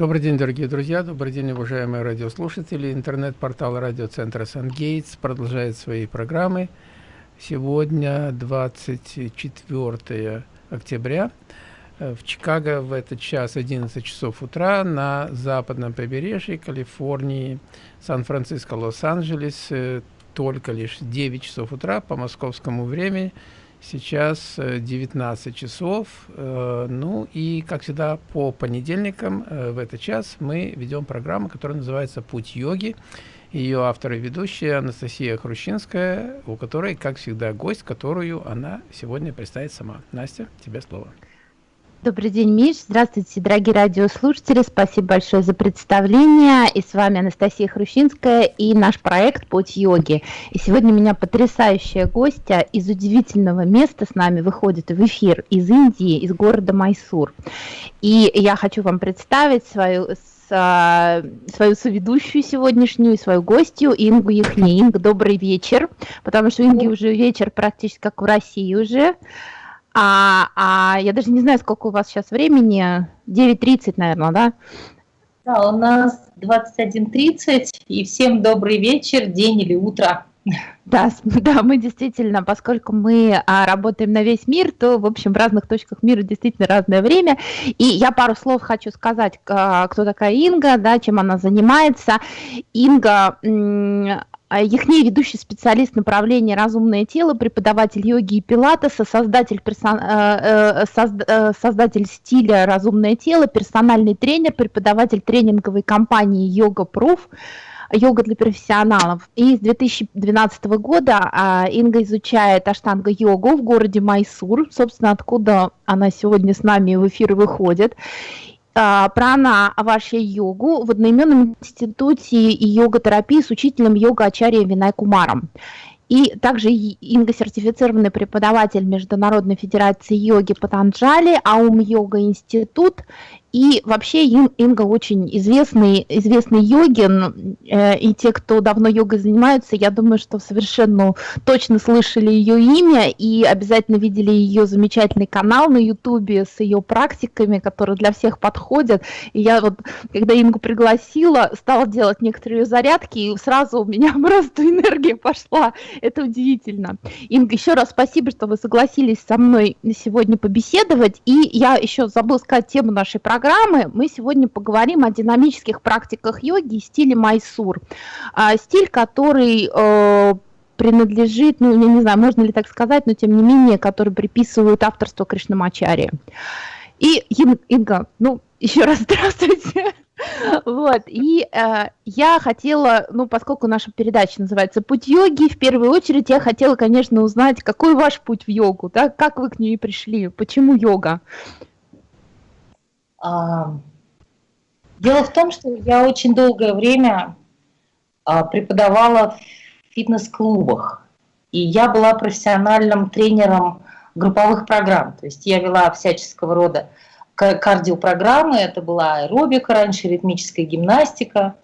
Добрый день, дорогие друзья, добрый день, уважаемые радиослушатели. Интернет-портал радиоцентра «Сан-Гейтс» продолжает свои программы. Сегодня 24 октября. Э, в Чикаго в этот час 11 часов утра, на западном побережье Калифорнии, Сан-Франциско, Лос-Анджелес э, только лишь 9 часов утра по московскому времени. Сейчас 19 э, часов. Ну и, как всегда, по понедельникам в этот час мы ведем программу, которая называется «Путь йоги». Ее автор и ведущая Анастасия Хрущинская, у которой, как всегда, гость, которую она сегодня представит сама. Настя, тебе слово. Добрый день, Миш. Здравствуйте, дорогие радиослушатели. Спасибо большое за представление. И с вами Анастасия Хрущинская и наш проект «Путь йоги». И сегодня у меня потрясающая гостья из удивительного места с нами выходит в эфир из Индии, из города Майсур. И я хочу вам представить свою свою соведущую сегодняшнюю, свою гостью Ингу Яхни. Инга, добрый вечер, потому что Инги уже вечер практически как в России уже. А, а я даже не знаю, сколько у вас сейчас времени. 9.30, наверное, да? Да, у нас 21.30, и всем добрый вечер, день или утро. Да, да, мы действительно, поскольку мы а, работаем на весь мир, то, в общем, в разных точках мира действительно разное время. И я пару слов хочу сказать, а, кто такая Инга, да, чем она занимается. Инга Яхней – ведущий специалист направления «Разумное тело», преподаватель йоги и пилатеса, создатель, персон... Э, э, э, создатель стиля «Разумное тело», персональный тренер, преподаватель тренинговой компании «Йога Пруф», йога для профессионалов. И с 2012 года а, Инга изучает аштанга-йогу в городе Майсур, собственно, откуда она сегодня с нами в эфир выходит. А, прана вашей йогу в одноименном институте йога-терапии с учителем йога Ачарья Винай Кумаром. И также Инга сертифицированный преподаватель Международной Федерации йоги Патанджали, Аум Йога Институт и вообще Инга очень известный, известный йогин, э, и те, кто давно йогой занимаются, я думаю, что совершенно точно слышали ее имя и обязательно видели ее замечательный канал на ютубе с ее практиками, которые для всех подходят. И я вот, когда Ингу пригласила, стала делать некоторые зарядки, и сразу у меня просто энергия пошла. Это удивительно. Инга, еще раз спасибо, что вы согласились со мной сегодня побеседовать. И я еще забыла сказать тему нашей программы программы мы сегодня поговорим о динамических практиках йоги и стиле Майсур. А, стиль, который э, принадлежит, ну, я не знаю, можно ли так сказать, но тем не менее, который приписывают авторство Кришнамачари. И, Инга, ну, еще раз здравствуйте. Вот, и э, я хотела, ну, поскольку наша передача называется «Путь йоги», в первую очередь я хотела, конечно, узнать, какой ваш путь в йогу, да, как вы к ней пришли, почему йога? Дело в том, что я очень долгое время а, преподавала в фитнес-клубах, и я была профессиональным тренером групповых программ, то есть я вела всяческого рода кардиопрограммы, это была аэробика раньше, ритмическая гимнастика,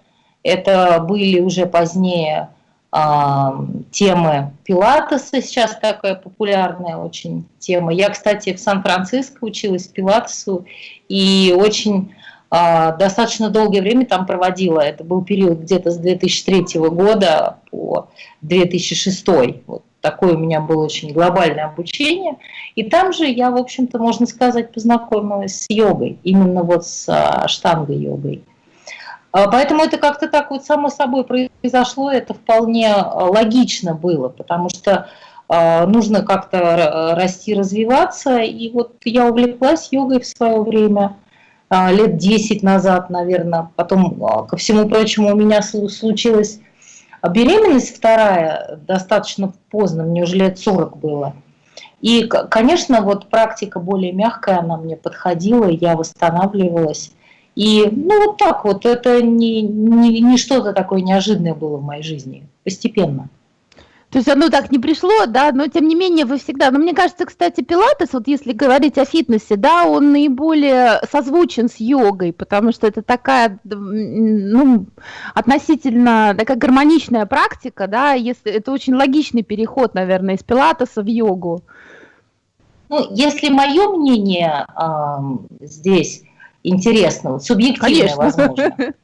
это были уже позднее темы пилатеса, сейчас такая популярная очень тема. Я, кстати, в Сан-Франциско училась пилатесу и очень а, достаточно долгое время там проводила. Это был период где-то с 2003 года по 2006. Вот такое у меня было очень глобальное обучение. И там же я, в общем-то, можно сказать, познакомилась с йогой, именно вот с а, штангой-йогой. А, поэтому это как-то так вот само собой произошло, это вполне а, логично было, потому что а, нужно как-то расти, развиваться. И вот я увлеклась йогой в свое время, лет 10 назад, наверное. Потом, ко всему прочему, у меня случилась беременность вторая достаточно поздно, мне уже лет 40 было. И, конечно, вот практика более мягкая, она мне подходила, я восстанавливалась. И ну вот так вот, это не, не, не что-то такое неожиданное было в моей жизни, постепенно. То есть оно так не пришло, да, но тем не менее вы всегда, но мне кажется, кстати, пилатес, вот если говорить о фитнесе, да, он наиболее созвучен с йогой, потому что это такая, ну, относительно такая гармоничная практика, да, если это очень логичный переход, наверное, из пилатеса в йогу. Ну, если мое мнение э, здесь, интересно, вот, субъективное, Конечно. возможно,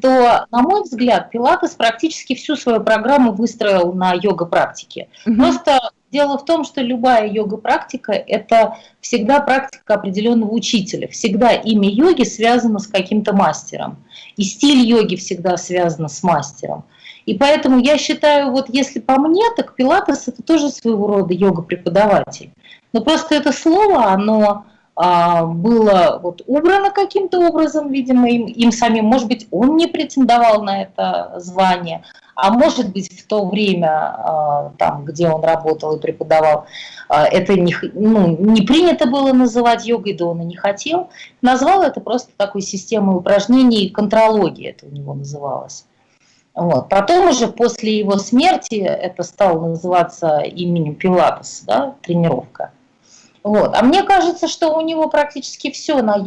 то, на мой взгляд, Пилатес практически всю свою программу выстроил на йога-практике. Угу. Просто дело в том, что любая йога-практика – это всегда практика определенного учителя. Всегда имя йоги связано с каким-то мастером. И стиль йоги всегда связан с мастером. И поэтому я считаю, вот если по мне, так Пилатес – это тоже своего рода йога-преподаватель. Но просто это слово, оно было вот убрано каким-то образом, видимо, им, им самим. Может быть, он не претендовал на это звание, а может быть, в то время, а, там, где он работал и преподавал, а, это не, ну, не принято было называть йогой, да он и не хотел. Назвал это просто такой системой упражнений, контрологии это у него называлось. Вот. Потом уже после его смерти это стало называться именем Пилатес, да, тренировка. Вот. А мне кажется, что у него практически все на,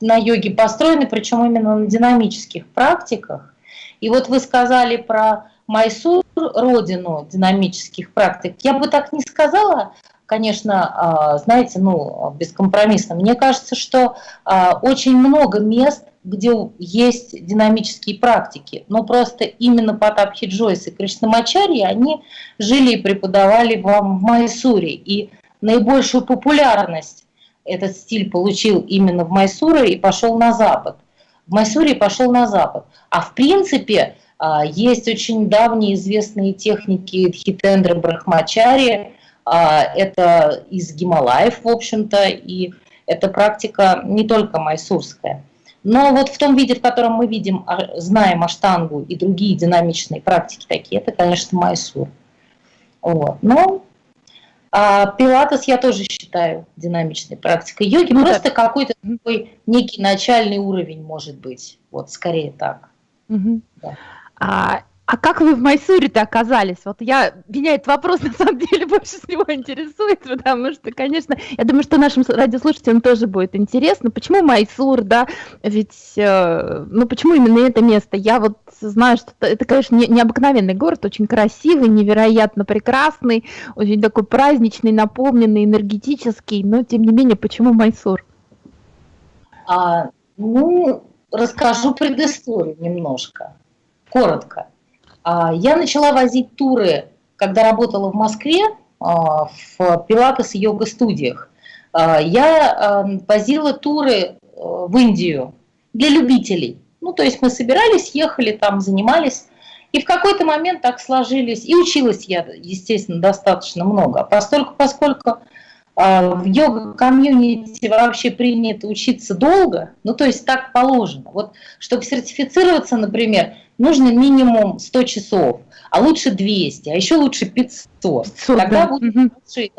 на йоге построено, причем именно на динамических практиках. И вот вы сказали про Майсур, родину динамических практик. Я бы так не сказала, конечно, а, знаете, ну, бескомпромиссно. Мне кажется, что а, очень много мест, где есть динамические практики, но просто именно Патапхи Джойс и Кришнамачарьи, они жили и преподавали вам в Майсуре. И наибольшую популярность этот стиль получил именно в Майсуре и пошел на запад. В Майсуре пошел на запад. А в принципе а, есть очень давние известные техники Дхитендра Брахмачари, а, это из Гималаев, в общем-то, и эта практика не только майсурская. Но вот в том виде, в котором мы видим, а, знаем аштангу и другие динамичные практики такие, это, конечно, майсур. Вот. Но а пилатес я тоже считаю динамичной практикой йоги. Ну, Просто какой-то такой некий начальный уровень может быть. Вот скорее так. Угу. Да. А, а как вы в Майсуре-то оказались? Вот я, меня этот вопрос на самом деле больше всего интересует, потому что, конечно, я думаю, что нашим радиослушателям тоже будет интересно, почему Майсур, да, ведь, э, ну, почему именно это место? Я вот знаю, что это, конечно, не, необыкновенный город, очень красивый, невероятно прекрасный, очень такой праздничный, наполненный, энергетический, но, тем не менее, почему Майсур? А, ну, расскажу предысторию немножко, коротко. А, я начала возить туры, когда работала в Москве а, в пилатес и йога-студиях. А, я возила туры э, в Индию для любителей. Ну, то есть мы собирались, ехали там, занимались. И в какой-то момент так сложились, и училась я, естественно, достаточно много, поскольку, поскольку в йога-комьюнити вообще принято учиться долго, ну то есть так положено. Вот чтобы сертифицироваться, например, нужно минимум 100 часов, а лучше 200, а еще лучше 500. 500 Тогда да. будет лучший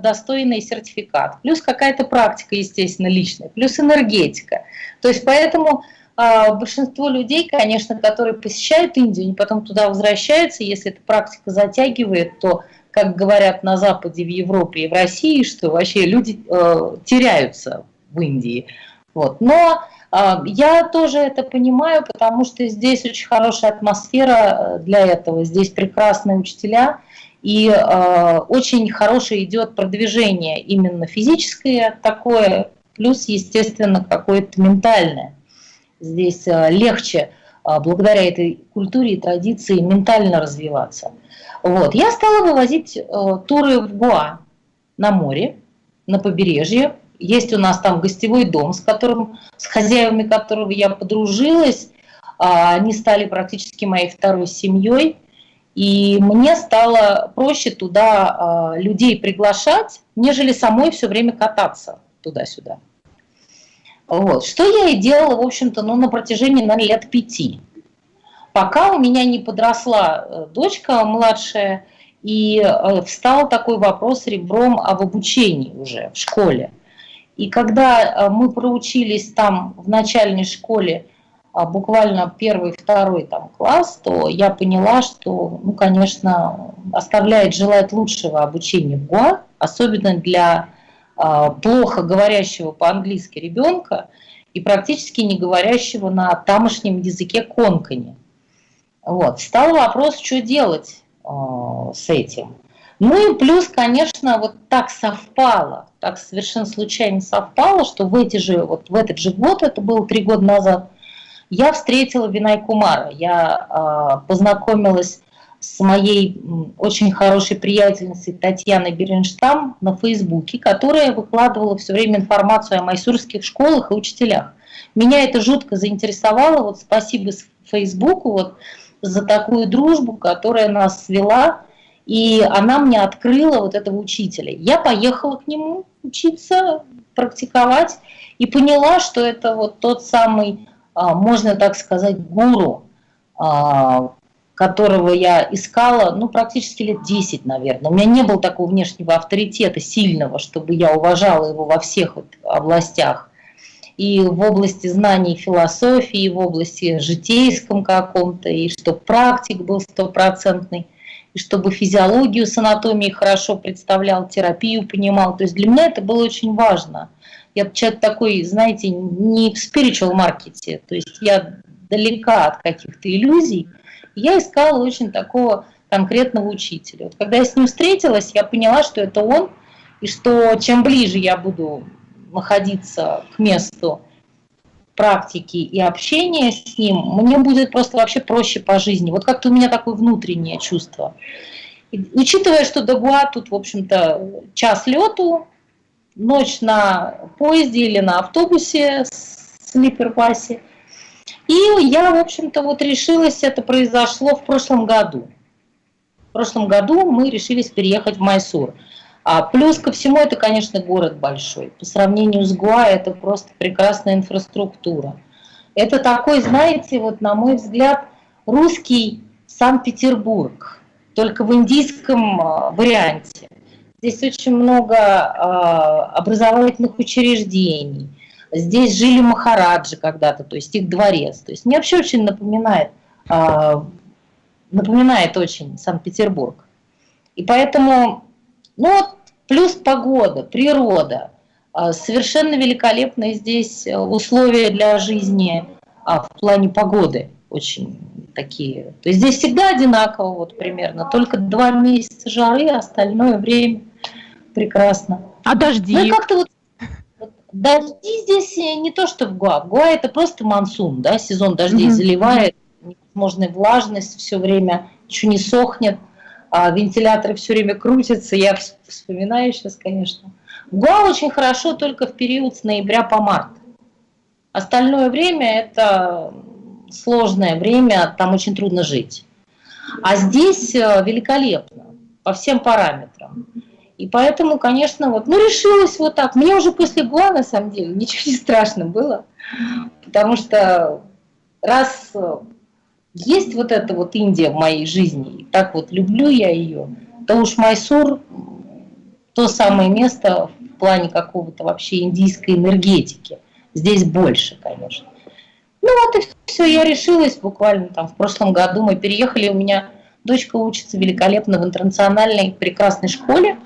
достойный сертификат. Плюс какая-то практика, естественно, личная, плюс энергетика. То есть поэтому а, большинство людей, конечно, которые посещают Индию, они потом туда возвращаются, если эта практика затягивает, то, как говорят на Западе, в Европе и в России, что вообще люди э, теряются в Индии. Вот. Но а, я тоже это понимаю, потому что здесь очень хорошая атмосфера э, для этого, здесь прекрасные учителя, и э, очень хорошее идет продвижение именно физическое такое, плюс, естественно, какое-то ментальное. Здесь э, легче э, благодаря этой культуре и традиции ментально развиваться. Вот. Я стала вывозить э, туры в Гуа на море, на побережье, есть у нас там гостевой дом, с которым, с хозяевами которого я подружилась. А, они стали практически моей второй семьей. И мне стало проще туда а, людей приглашать, нежели самой все время кататься туда-сюда. Вот. Что я и делала, в общем-то, ну, на протяжении, наверное, лет пяти. Пока у меня не подросла э, дочка младшая, и э, встал такой вопрос ребром об обучении уже в школе. И когда э, мы проучились там в начальной школе а, буквально первый, второй там класс, то я поняла, что, ну, конечно, оставляет желать лучшего обучения в ГУА, особенно для плохо говорящего по-английски ребенка и практически не говорящего на тамошнем языке конкани. Вот. Стал вопрос, что делать э, с этим. Ну и плюс, конечно, вот так совпало, так совершенно случайно совпало, что в, эти же, вот в этот же год, это было три года назад, я встретила Винай Кумара. Я э, познакомилась с моей очень хорошей приятельницей Татьяной Беренштам на Фейсбуке, которая выкладывала все время информацию о майсурских школах и учителях. Меня это жутко заинтересовало. Вот спасибо Фейсбуку вот, за такую дружбу, которая нас свела. И она мне открыла вот этого учителя. Я поехала к нему учиться, практиковать, и поняла, что это вот тот самый, а, можно так сказать, гуру, а, которого я искала, ну, практически лет 10, наверное. У меня не было такого внешнего авторитета сильного, чтобы я уважала его во всех вот областях. И в области знаний философии, и в области житейском каком-то, и чтобы практик был стопроцентный, и чтобы физиологию с анатомией хорошо представлял, терапию понимал. То есть для меня это было очень важно. Я человек такой, знаете, не в spiritual маркете, то есть я далека от каких-то иллюзий, я искала очень такого конкретного учителя. Вот когда я с ним встретилась, я поняла, что это он, и что чем ближе я буду находиться к месту практики и общения с ним, мне будет просто вообще проще по жизни. Вот как-то у меня такое внутреннее чувство. И, учитывая, что до Гуа тут, в общем-то, час лету, ночь на поезде или на автобусе с слипер-пассе, и я, в общем-то, вот решилась, это произошло в прошлом году. В прошлом году мы решились переехать в Майсур. А плюс ко всему, это, конечно, город большой. По сравнению с Гуа, это просто прекрасная инфраструктура. Это такой, знаете, вот на мой взгляд, русский Санкт-Петербург, только в индийском а, варианте. Здесь очень много а, образовательных учреждений, Здесь жили махараджи когда-то, то есть их дворец. То есть мне вообще очень напоминает, а, напоминает очень Санкт-Петербург. И поэтому, ну вот, плюс погода, природа, а, совершенно великолепные здесь условия для жизни а, в плане погоды очень такие. То есть здесь всегда одинаково вот примерно, только два месяца жары, остальное время прекрасно. А дожди? Ну как-то вот Дожди здесь не то, что в Гуа. В Гуа это просто монсун, да, сезон дождей mm-hmm. заливает, невозможная влажность все время, ничего не сохнет, а вентиляторы все время крутятся, я вспоминаю сейчас, конечно. В Гуа очень хорошо только в период с ноября по март. Остальное время это сложное время, там очень трудно жить. А здесь э, великолепно по всем параметрам. И поэтому, конечно, вот, ну, решилась вот так. Мне уже после ГУА, на самом деле, ничего не страшно было, потому что раз э, есть вот эта вот Индия в моей жизни, и так вот люблю я ее, то уж Майсур то самое место в плане какого-то вообще индийской энергетики. Здесь больше, конечно. Ну вот и все, я решилась буквально там в прошлом году. Мы переехали, у меня дочка учится великолепно в интернациональной прекрасной школе.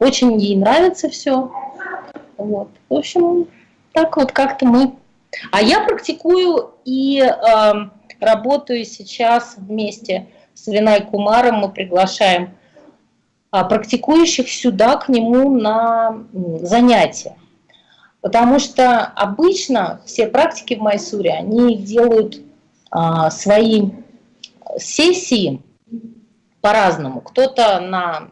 Очень ей нравится все. Вот. В общем, так вот как-то мы... А я практикую и э, работаю сейчас вместе с Винай Кумаром. Мы приглашаем а, практикующих сюда к нему на занятия. Потому что обычно все практики в Майсуре, они делают а, свои сессии по-разному. Кто-то на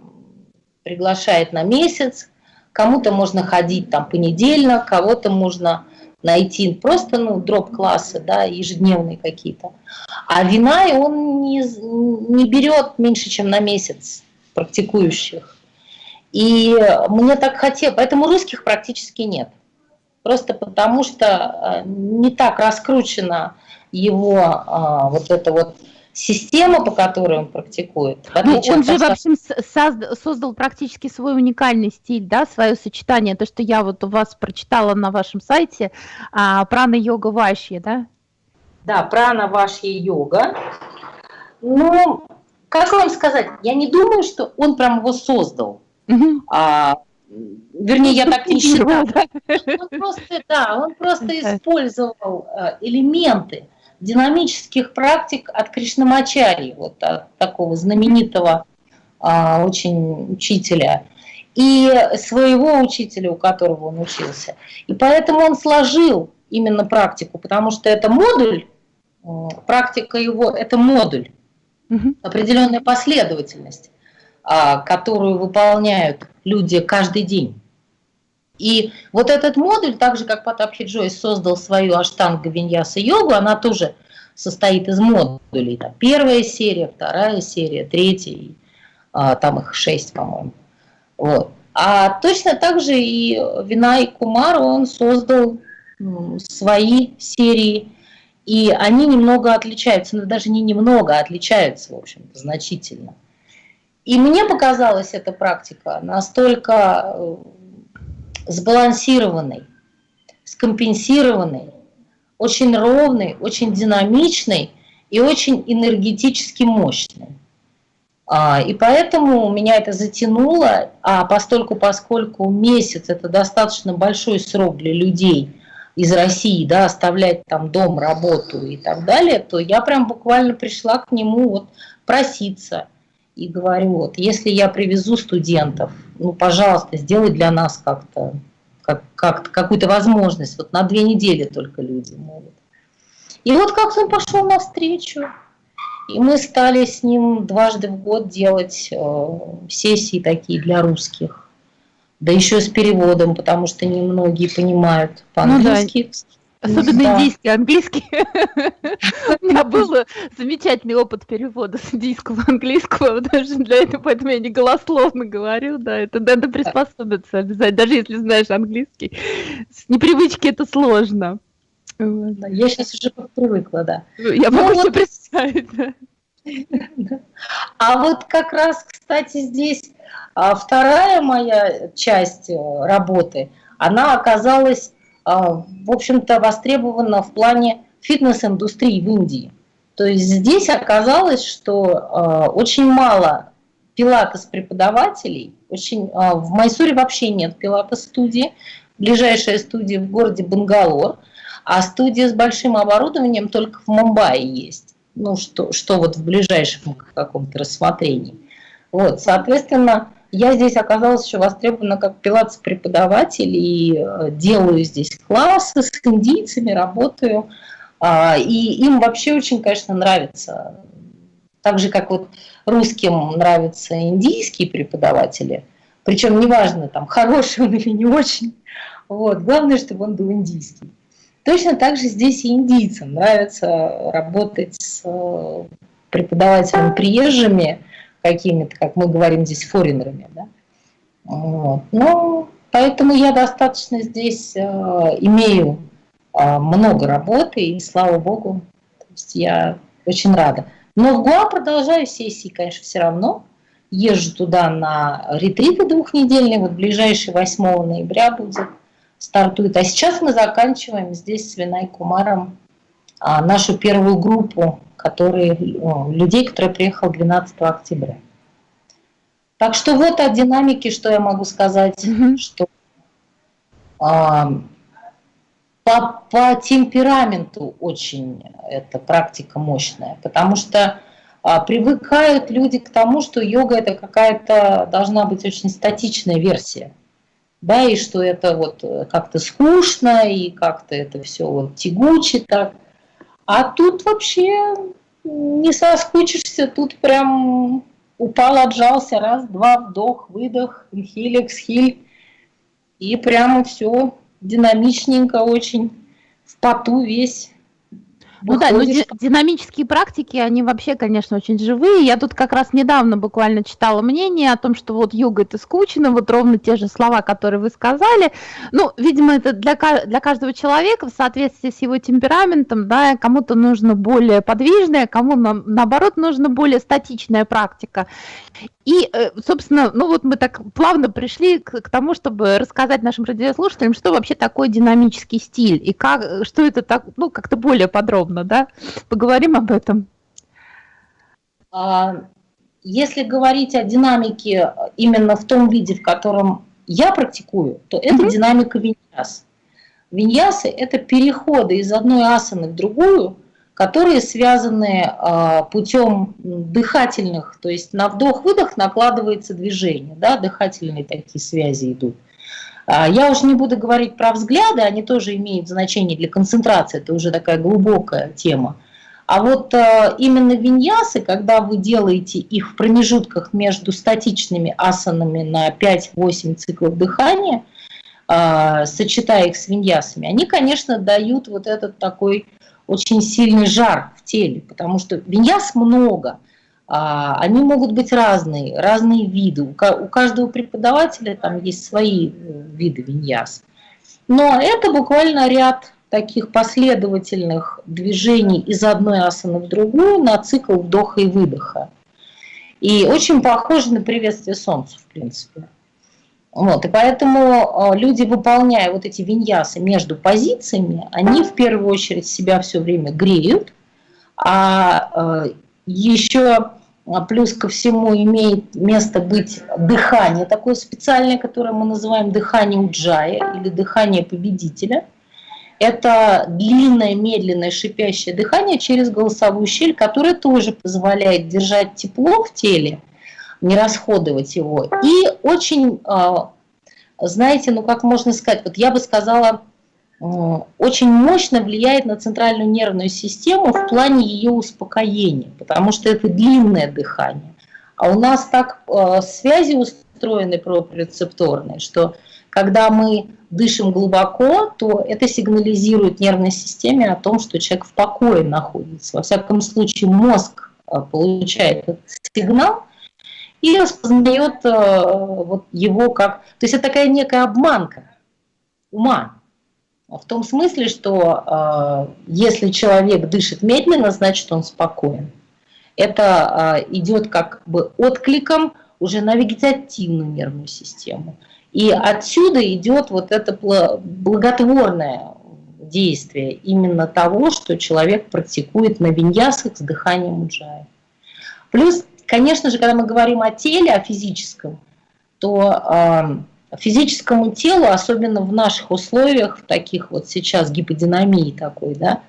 приглашает на месяц, кому-то можно ходить там понедельно, кого-то можно найти просто ну, дроп-классы, да, ежедневные какие-то. А вина он не, не берет меньше, чем на месяц практикующих. И мне так хотелось, поэтому русских практически нет. Просто потому что э, не так раскручена его а, вот это вот система, по которой он практикует. Ну, он же, в общем, создал практически свой уникальный стиль, да, свое сочетание, то, что я вот у вас прочитала на вашем сайте, а, прана-йога вашья, да? Да, прана вашья йога. Ну, как вам сказать, я не думаю, что он прям его создал. Угу. А, вернее, я так не считаю. Он просто, да, он просто использовал э, элементы динамических практик от Кришнамачари, вот от такого знаменитого а, очень учителя, и своего учителя, у которого он учился. И поэтому он сложил именно практику, потому что это модуль, практика его – это модуль, угу. определенная последовательность, а, которую выполняют люди каждый день. И вот этот модуль, так же как Потапхи Джойс создал свою аштанга виньяса йогу, она тоже состоит из модулей. Там первая серия, вторая серия, третья, а, там их шесть, по-моему. Вот. А точно так же и Винай Кумар, он создал свои серии, и они немного отличаются, но даже не немного, а отличаются, в общем значительно. И мне показалась эта практика настолько сбалансированной, скомпенсированной, очень ровной, очень динамичной и очень энергетически мощной. А, и поэтому меня это затянуло, а постольку, поскольку месяц – это достаточно большой срок для людей из России, да, оставлять там дом, работу и так далее, то я прям буквально пришла к нему вот проситься и говорю, вот, если я привезу студентов, ну, пожалуйста, сделай для нас как-то, как, как какую-то возможность, вот на две недели только люди могут. И вот как-то он пошел навстречу, и мы стали с ним дважды в год делать э, сессии такие для русских. Да еще с переводом, потому что немногие понимают по-английски. Ну, да. Особенно да. индийский, английский. У меня был замечательный опыт перевода с индийского английского, даже для этого, поэтому я не голословно говорю, да, это надо приспособиться обязательно, даже если знаешь английский. С непривычки это сложно. Я сейчас уже привыкла, да. Я могу ну, себе представить, да. А вот как раз, кстати, здесь а, вторая моя часть э, работы, она оказалась, в общем-то, востребована в плане фитнес-индустрии в Индии. То есть здесь оказалось, что а, очень мало пилатес-преподавателей, очень, в Майсуре вообще нет пилатес-студии, ближайшая студия в городе Бангалор – а студия с большим оборудованием только в Мумбаи есть. Ну, что, что вот в ближайшем каком-то рассмотрении. Вот, соответственно, я здесь оказалась еще востребована как пилатс-преподаватель и э, делаю здесь классы с индийцами, работаю. А, и им вообще очень, конечно, нравится. Так же, как вот русским нравятся индийские преподаватели. Причем неважно, там, хороший он или не очень. Вот. Главное, чтобы он был индийский. Точно так же здесь и индийцам нравится работать с э, преподавателями приезжими, какими-то, как мы говорим здесь, форинерами. Да? Вот. Ну, поэтому я достаточно здесь э, имею э, много работы, и слава богу, то есть я очень рада. Но в Гуа продолжаю сессии, конечно, все равно. Езжу туда на ретриты двухнедельные, вот ближайший 8 ноября будет стартует. А сейчас мы заканчиваем здесь с Винай Кумаром а, нашу первую группу которые, людей, которые приехал 12 октября. Так что вот о динамике, что я могу сказать, mm -hmm. что а, по, по темпераменту очень эта практика мощная, потому что а, привыкают люди к тому, что йога это какая-то должна быть очень статичная версия да, и что это вот э, как-то скучно, и как-то это все вот тягуче так. А тут вообще не соскучишься, тут прям упал, отжался, раз, два, вдох, выдох, инхиль, эксхиль, и прямо все динамичненько очень, в поту весь ну да, ди динамические практики, они вообще, конечно, очень живые. Я тут как раз недавно буквально читала мнение о том, что вот йога это скучно, вот ровно те же слова, которые вы сказали. Ну, видимо, это для, для каждого человека в соответствии с его темпераментом, да, кому-то нужно более подвижная, кому на, наоборот нужно более статичная практика. И, э, собственно, ну вот мы так плавно пришли к, к тому, чтобы рассказать нашим радиослушателям, что вообще такое динамический стиль и как, что это так, ну, как-то более подробно, да? Поговорим об этом. А, если говорить о динамике именно в том виде, в котором я практикую, то это mm-hmm. динамика виньяс. Виньясы – это переходы из одной асаны в другую, которые связаны а, путем дыхательных, то есть на вдох-выдох накладывается движение, да, дыхательные такие связи идут. А, я уже не буду говорить про взгляды, они тоже имеют значение для концентрации, это уже такая глубокая тема. А вот а, именно виньясы, когда вы делаете их в промежутках между статичными асанами на 5-8 циклов дыхания, сочетая их с виньясами, они, конечно, дают вот этот такой очень сильный жар в теле, потому что виньяс много, а, они могут быть разные, разные виды. У каждого преподавателя там есть свои э, виды виньяс. Но это буквально ряд таких последовательных движений из одной асаны в другую на цикл вдоха и выдоха. И очень похоже на приветствие солнца, в принципе. Вот, и поэтому э, люди, выполняя вот эти виньясы между позициями, они в первую очередь себя все время греют, а э, еще а, плюс ко всему имеет место быть дыхание такое специальное, которое мы называем дыхание уджая или дыхание победителя. Это длинное, медленное, шипящее дыхание через голосовую щель, которое тоже позволяет держать тепло в теле, не расходовать его. И очень, а, знаете, ну как можно сказать, вот я бы сказала, очень мощно влияет на центральную нервную систему в плане ее успокоения, потому что это длинное дыхание. А у нас так э, связи устроены проприорецепторные, что когда мы дышим глубоко, то это сигнализирует нервной системе о том, что человек в покое находится. Во всяком случае, мозг получает этот сигнал и распознает э, вот его как... То есть это такая некая обманка ума, в том смысле, что э, если человек дышит медленно, значит он спокоен. Это э, идет как бы откликом уже на вегетативную нервную систему. И отсюда идет вот это благотворное действие именно того, что человек практикует на виньясах с дыханием уджая. Плюс, конечно же, когда мы говорим о теле, о физическом, то э, физическому телу, особенно в наших условиях, в таких вот сейчас гиподинамии такой, да,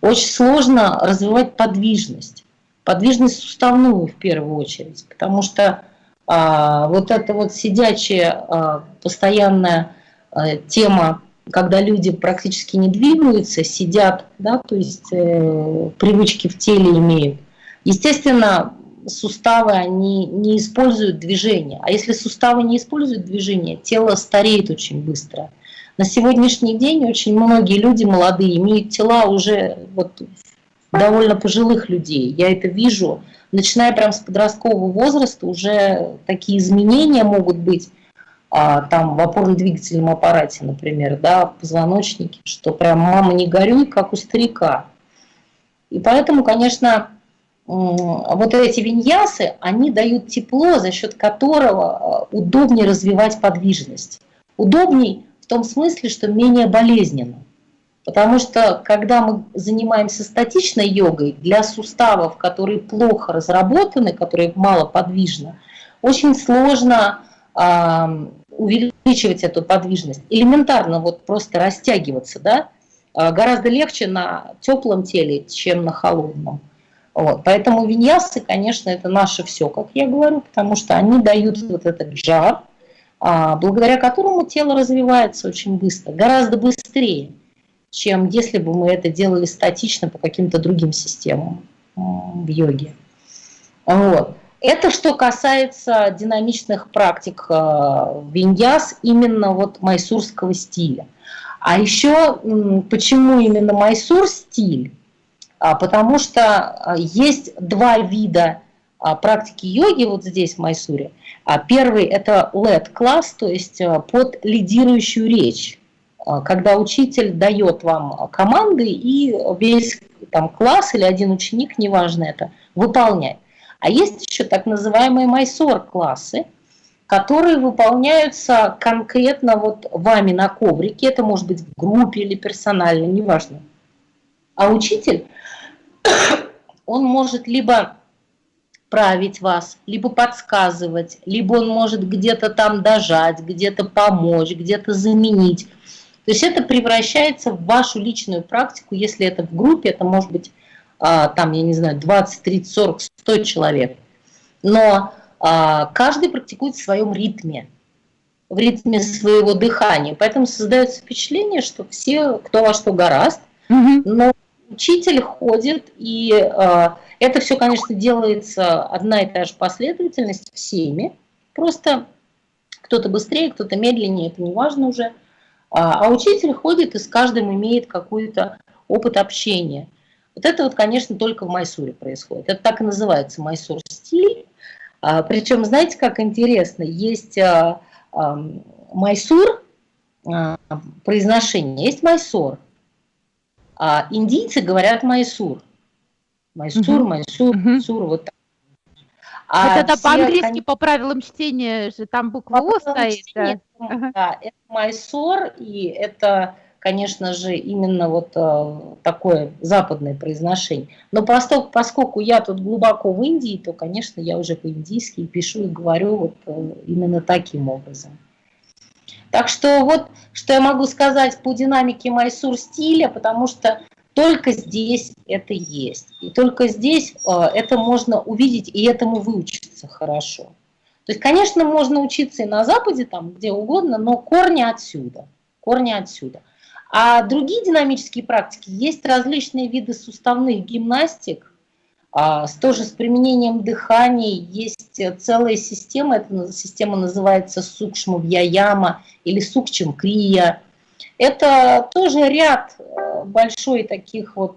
очень сложно развивать подвижность. Подвижность суставную в первую очередь, потому что а, вот эта вот сидячая а, постоянная а, тема, когда люди практически не двигаются, сидят, да, то есть э, привычки в теле имеют. Естественно, суставы, они не используют движение. А если суставы не используют движение, тело стареет очень быстро. На сегодняшний день очень многие люди молодые имеют тела уже вот довольно пожилых людей. Я это вижу. Начиная прям с подросткового возраста уже такие изменения могут быть а, там в опорно-двигательном аппарате, например, да, в позвоночнике, что прям мама не горюй, как у старика. И поэтому, конечно, вот эти виньясы, они дают тепло, за счет которого э, удобнее развивать подвижность. Удобней в том смысле, что менее болезненно. Потому что когда мы занимаемся статичной йогой, для суставов, которые плохо разработаны, которые мало подвижны, очень сложно э, увеличивать эту подвижность. Элементарно вот просто растягиваться, да, э, гораздо легче на теплом теле, чем на холодном. Вот. Поэтому виньясы, конечно, это наше все, как я говорю, потому что они дают вот этот жар, а, благодаря которому тело развивается очень быстро, гораздо быстрее, чем если бы мы это делали статично по каким-то другим системам в йоге. Вот. Это что касается динамичных практик а, виньяс именно вот майсурского стиля. А еще почему именно майсур стиль? А, потому что а, есть два вида а, практики йоги вот здесь в Майсуре. Первый – это LED-класс, то есть под лидирующую речь, когда учитель дает вам команды и весь там, класс или один ученик, неважно это, выполняет. А есть еще так называемые майсор-классы, которые выполняются конкретно вот вами на коврике, это может быть в группе или персонально, неважно. А учитель он может либо править вас, либо подсказывать, либо он может где-то там дожать, где-то помочь, где-то заменить. То есть это превращается в вашу личную практику, если это в группе, это может быть а, там, я не знаю, 20, 30, 40, 100 человек. Но а, каждый практикует в своем ритме, в ритме своего дыхания. Поэтому создается впечатление, что все, кто во что гораст, угу. но учитель ходит, и э, это все, конечно, делается одна и та же последовательность всеми, просто кто-то быстрее, кто-то медленнее, это не важно уже. А, а учитель ходит и с каждым имеет какой-то опыт общения. Вот это вот, конечно, только в Майсуре происходит. Это так и называется майсур стиль. А, причем, знаете, как интересно, есть а, а, майсур, а, произношение, есть майсор, а индийцы говорят майсур. Майсур, угу. майсур, угу. майсур, вот так. А это по-английски они... по правилам чтения же там буква О стоит. Чтения, да. да, это майсор, и это, конечно же, именно вот э, такое западное произношение. Но поскольку, поскольку я тут глубоко в Индии, то, конечно, я уже по-индийски пишу и говорю вот э, именно таким образом. Так что вот, что я могу сказать по динамике Майсур стиля, потому что только здесь это есть. И только здесь э, это можно увидеть и этому выучиться хорошо. То есть, конечно, можно учиться и на Западе, там где угодно, но корни отсюда. Корни отсюда. А другие динамические практики, есть различные виды суставных гимнастик, тоже с применением дыхания есть целая система, эта система называется сукшма вьяяма или сукчем крия. Это тоже ряд э, большой таких вот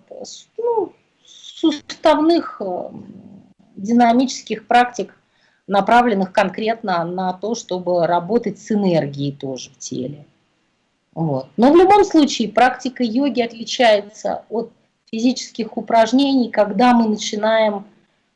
ну, суставных э, динамических практик, направленных конкретно на то, чтобы работать с энергией тоже в теле. Вот. Но в любом случае практика йоги отличается от физических упражнений, когда мы начинаем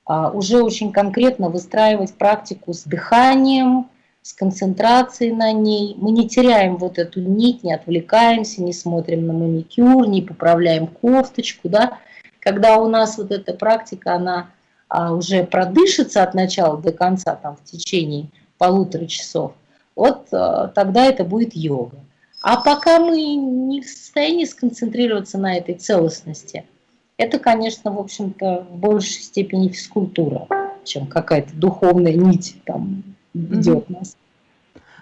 а, уже очень конкретно выстраивать практику с дыханием, с концентрацией на ней. Мы не теряем вот эту нить, не отвлекаемся, не смотрим на маникюр, не поправляем кофточку. Да? Когда у нас вот эта практика, она а, уже продышится от начала до конца, там, в течение полутора часов, вот а, тогда это будет йога. А пока мы не в состоянии сконцентрироваться на этой целостности, это, конечно, в общем-то, в большей степени физкультура, чем какая-то духовная нить там ведет mm -hmm. нас.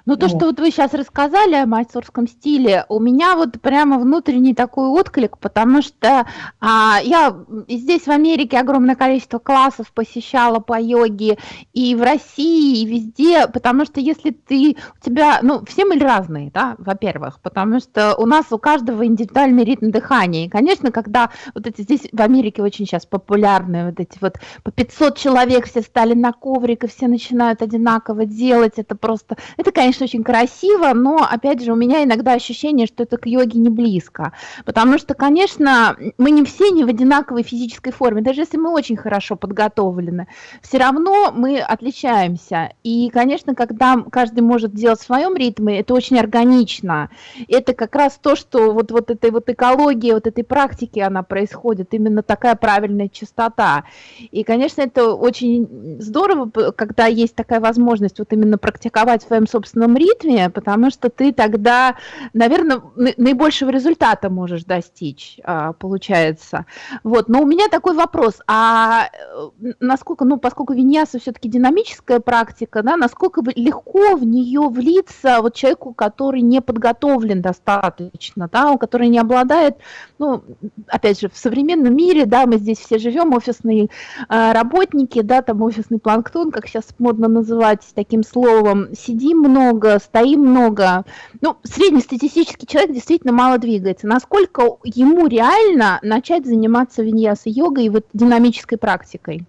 Ну, то, вот. что вот вы сейчас рассказали о майсорском стиле, у меня вот прямо внутренний такой отклик, потому что а, я здесь в Америке огромное количество классов посещала по йоге и в России, и везде, потому что если ты, у тебя, ну, все мы разные, да, во-первых, потому что у нас у каждого индивидуальный ритм дыхания, и, конечно, когда вот эти здесь в Америке очень сейчас популярны вот эти вот по 500 человек все стали на коврик, и все начинают одинаково делать, это просто, это, конечно, конечно, очень красиво, но, опять же, у меня иногда ощущение, что это к йоге не близко. Потому что, конечно, мы не все не в одинаковой физической форме. Даже если мы очень хорошо подготовлены, все равно мы отличаемся. И, конечно, когда каждый может делать в своем ритме, это очень органично. Это как раз то, что вот, вот этой вот экологии, вот этой практики, она происходит, именно такая правильная частота. И, конечно, это очень здорово, когда есть такая возможность вот именно практиковать в своем собственном собственном ритме, потому что ты тогда, наверное, наибольшего результата можешь достичь, а, получается. Вот. Но у меня такой вопрос, а э, насколько, ну, поскольку виньяса все-таки динамическая практика, да, насколько легко в нее влиться вот человеку, который не подготовлен достаточно, да, у который не обладает, ну, опять же, в современном мире, да, мы здесь все живем, офисные э, работники, да, там офисный планктон, как сейчас модно называть таким словом, сидим много, много, стоим много. Ну, среднестатистический человек действительно мало двигается. Насколько ему реально начать заниматься виньяса-йогой и вот динамической практикой?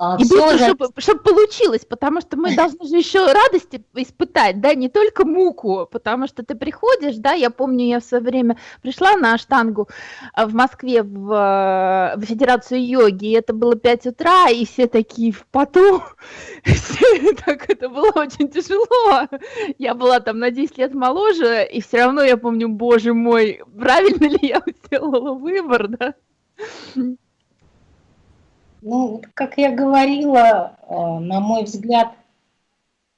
А, и быстро, же... чтобы, чтобы получилось, потому что мы должны же еще радости испытать, да, не только муку, потому что ты приходишь, да, я помню, я в свое время пришла на штангу а, в Москве в, в Федерацию йоги, и это было 5 утра, и все такие в поту, так это было очень тяжело. Я была там на 10 лет моложе, и все равно я помню, боже мой, правильно ли я сделала выбор, да? Ну, как я говорила, э, на мой взгляд,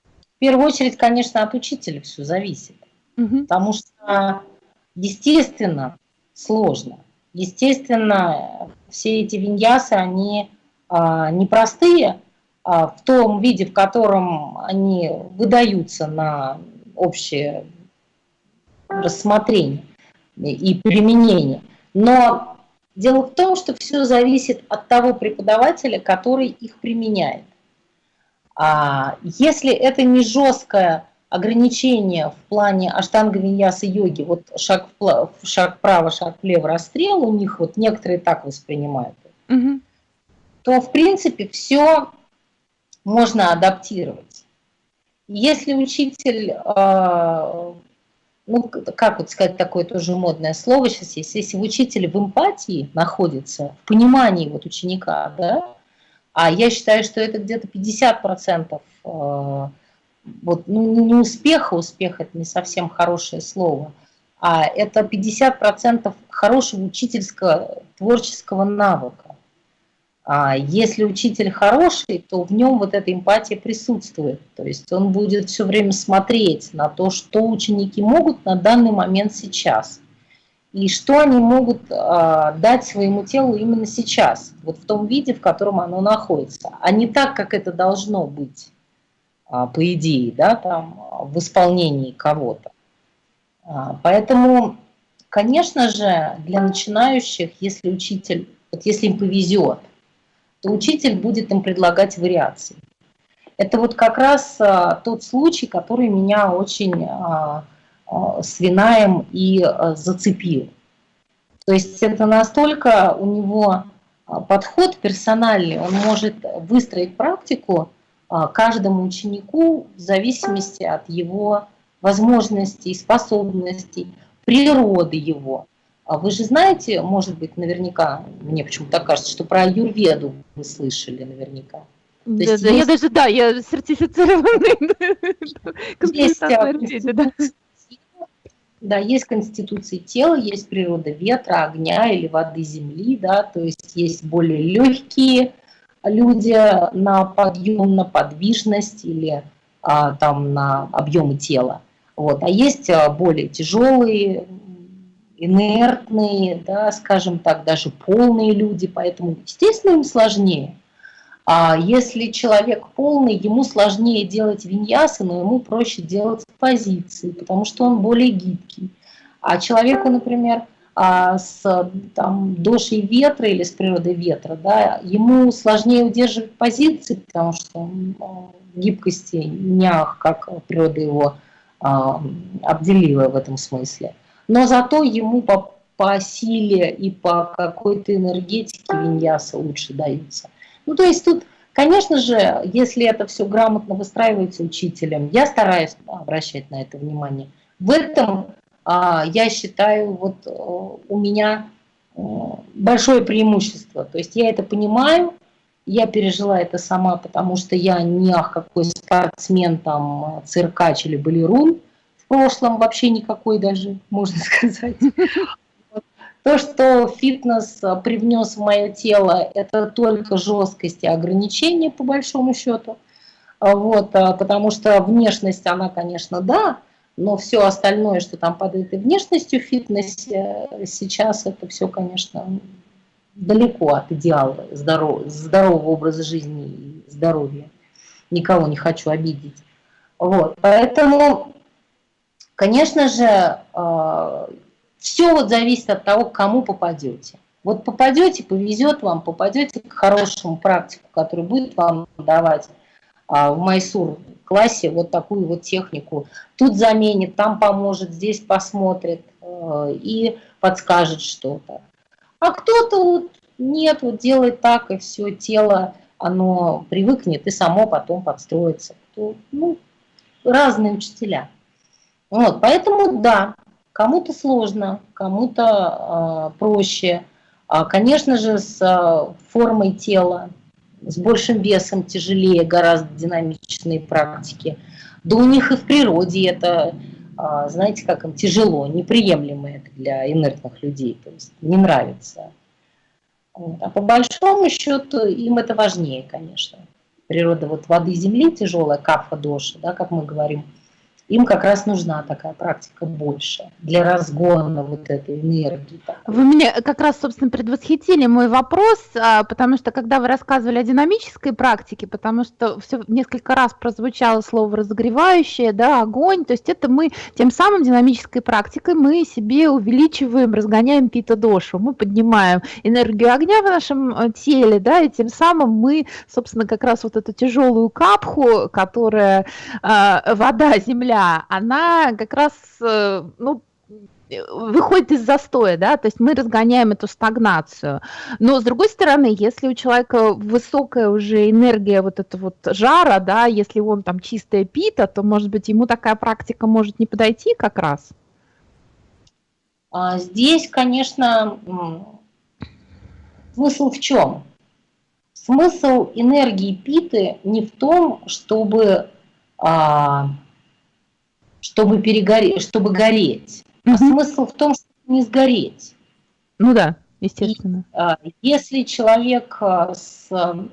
в первую очередь, конечно, от учителя все зависит. Угу. Потому что, естественно, сложно. естественно, все эти виньясы, они а, непростые, а, в том виде, в котором они выдаются на общее рассмотрение и применение. Но дело в том, что все зависит от того преподавателя, который их применяет. А если это не жесткое ограничение в плане аштанга виньяса йоги, вот шаг, вправо, шаг вправо, шаг влево, расстрел, у них вот некоторые так воспринимают, угу. то в принципе все можно адаптировать. Если учитель, а, ну как вот сказать такое тоже модное слово сейчас есть, если учитель в эмпатии находится, в понимании вот ученика, да, а я считаю, что это где-то 50% а, вот, ну, не успеха, успех это не совсем хорошее слово, а это 50% хорошего учительского творческого навыка. А если учитель хороший, то в нем вот эта эмпатия присутствует. То есть он будет все время смотреть на то, что ученики могут на данный момент сейчас. И что они могут а, дать своему телу именно сейчас, вот в том виде, в котором оно находится, а не так, как это должно быть, а, по идее, да, там, в исполнении кого-то. Поэтому, конечно же, для начинающих, если учитель, вот если им повезет, то учитель будет им предлагать вариации. Это вот как раз а, тот случай, который меня очень а, а, свинаем и а, зацепил. То есть это настолько у него подход персональный, он может выстроить практику каждому ученику в зависимости от его возможностей, способностей, природы его. А вы же знаете, может быть, наверняка, мне почему-то кажется, что про аюрведу вы слышали наверняка. Да, да, есть... я даже, да, я сертифицированный есть, да. Да, есть конституции тела, есть природа ветра, огня или воды земли, да, то есть есть более легкие люди на подъем, на подвижность или а, там на объемы тела. Вот. А есть а, более тяжелые, инертные, да, скажем так, даже полные люди, поэтому, естественно, им сложнее. А если человек полный, ему сложнее делать виньясы, но ему проще делать позиции, потому что он более гибкий. А человеку, например, а с там, дошей ветра или с природой ветра, да, ему сложнее удерживать позиции, потому что гибкости нях, как природа его а, обделила в этом смысле но зато ему по, по силе и по какой-то энергетике виньяса лучше даются. Ну, то есть тут, конечно же, если это все грамотно выстраивается учителем, я стараюсь обращать на это внимание. В этом а, я считаю, вот э, у меня э, большое преимущество. То есть я это понимаю, я пережила это сама, потому что я не какой спортсмен, там, циркач или балерун, прошлом вообще никакой даже, можно сказать. То, что фитнес а, привнес в мое тело, это только жесткость и ограничения, по большому счету. А, вот, а, потому что внешность, она, конечно, да, но все остальное, что там под этой внешностью в фитнесе, сейчас это все, конечно, далеко от идеала здоров, здорового образа жизни и здоровья. Никого не хочу обидеть. Вот, поэтому Конечно же, э, все вот зависит от того, к кому попадете. Вот попадете, повезет вам, попадете к хорошему практику, который будет вам давать а, в Майсур классе вот такую вот технику. Тут заменит, там поможет, здесь посмотрит э, и подскажет что-то. А кто-то вот нет, вот делает так, и все, тело, оно привыкнет и само потом подстроится. Ну, разные учителя. Вот, поэтому да, кому-то сложно, кому-то э, проще. А, конечно же, с э, формой тела, с большим весом тяжелее, гораздо динамичные практики. Да у них и в природе это, э, знаете, как им тяжело, неприемлемо это для инертных людей, то есть не нравится. Вот. А по большому счету им это важнее, конечно. Природа вот воды и земли тяжелая, кафа доша, да, как мы говорим – им как раз нужна такая практика больше для разгона вот этой энергии. Вы меня как раз, собственно, предвосхитили мой вопрос, а, потому что когда вы рассказывали о динамической практике, потому что все несколько раз прозвучало слово разогревающее, да, огонь, то есть это мы тем самым динамической практикой мы себе увеличиваем, разгоняем пита-дошу, мы поднимаем энергию огня в нашем э, теле, да, и тем самым мы, собственно, как раз вот эту тяжелую капху, которая э, вода, земля, она как раз, э, ну, выходит из застоя, да, то есть мы разгоняем эту стагнацию. Но с другой стороны, если у человека высокая уже энергия вот этого вот жара, да, если он там чистая пита, то, может быть, ему такая практика может не подойти как раз? А здесь, конечно, смысл в чем? Смысл энергии питы не в том, чтобы а, чтобы, перегореть, чтобы гореть. А смысл в том, чтобы не сгореть. Ну да, естественно. И, а, если человек а, с,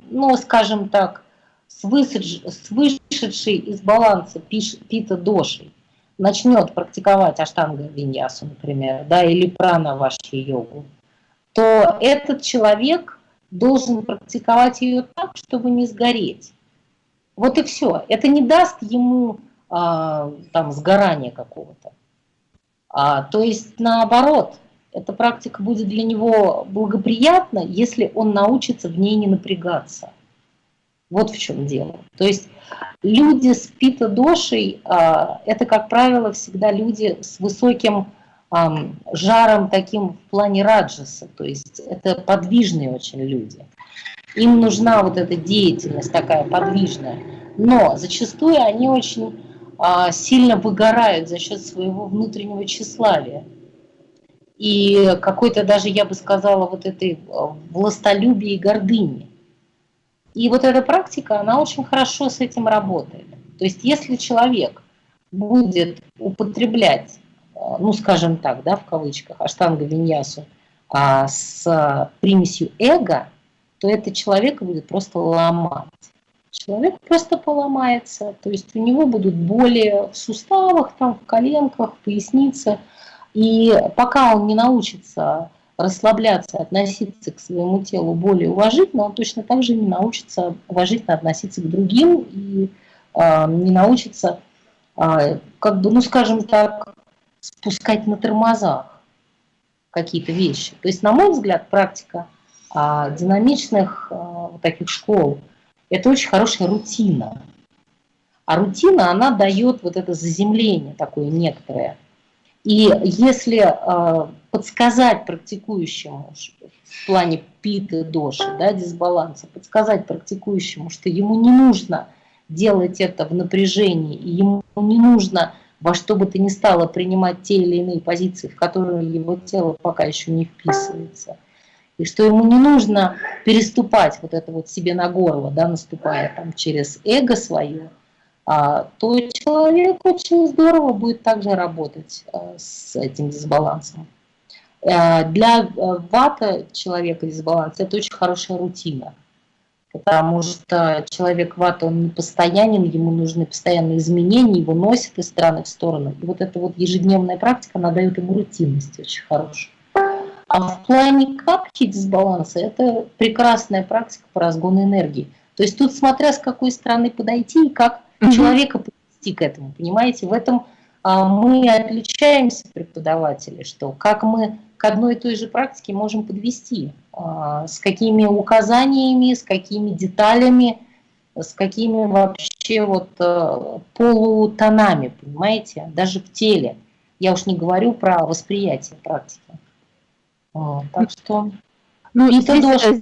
ну, скажем так, с, высадж, с вышедшей из баланса пиш, пита дошей начнет практиковать аштанга виньясу, например, да, или прана ваши йогу, то этот человек должен практиковать ее так, чтобы не сгореть. Вот и все. Это не даст ему а, там сгорания какого-то. А, то есть наоборот, эта практика будет для него благоприятна, если он научится в ней не напрягаться. Вот в чем дело. То есть люди с пита-дошей, а, это, как правило, всегда люди с высоким а, жаром таким в плане раджаса, то есть это подвижные очень люди. Им нужна вот эта деятельность такая подвижная, но зачастую они очень сильно выгорают за счет своего внутреннего тщеславия. И какой-то даже, я бы сказала, вот этой а, властолюбия и гордыни. И вот эта практика, она очень хорошо с этим работает. То есть если человек будет употреблять, а, ну скажем так, да, в кавычках, аштанга виньясу с примесью эго, то это человека будет просто ломать человек просто поломается, то есть у него будут боли в суставах, там, в коленках, в пояснице. И пока он не научится расслабляться, относиться к своему телу более уважительно, он точно так же не научится уважительно относиться к другим и э, не научится, э, как бы, ну скажем так, спускать на тормозах какие-то вещи. То есть, на мой взгляд, практика э, динамичных э, таких школ – это очень хорошая рутина. А рутина, она дает вот это заземление такое некоторое. И если э, подсказать практикующему в плане питы доши, да, дисбаланса, подсказать практикующему, что ему не нужно делать это в напряжении, и ему не нужно во что бы то ни стало принимать те или иные позиции, в которые его тело пока еще не вписывается – и что ему не нужно переступать вот это вот себе на горло, да, наступая там через эго свое, а, то человек очень здорово будет также работать а, с этим дисбалансом. А, для а, вата человека дисбаланс это очень хорошая рутина, потому что человек вата, он не постоянен, ему нужны постоянные изменения, его носит из стороны в сторону. И вот эта вот ежедневная практика, она дает ему рутинность очень хорошую. А в плане капки дисбаланса это прекрасная практика по разгону энергии. То есть тут смотря с какой стороны подойти и как угу. человека подвести к этому, понимаете, в этом а, мы отличаемся, преподаватели, что как мы к одной и той же практике можем подвести, а, с какими указаниями, с какими деталями, с какими вообще вот а, полутонами, понимаете, даже в теле. Я уж не говорю про восприятие практики. Так что ну, и здесь, тоже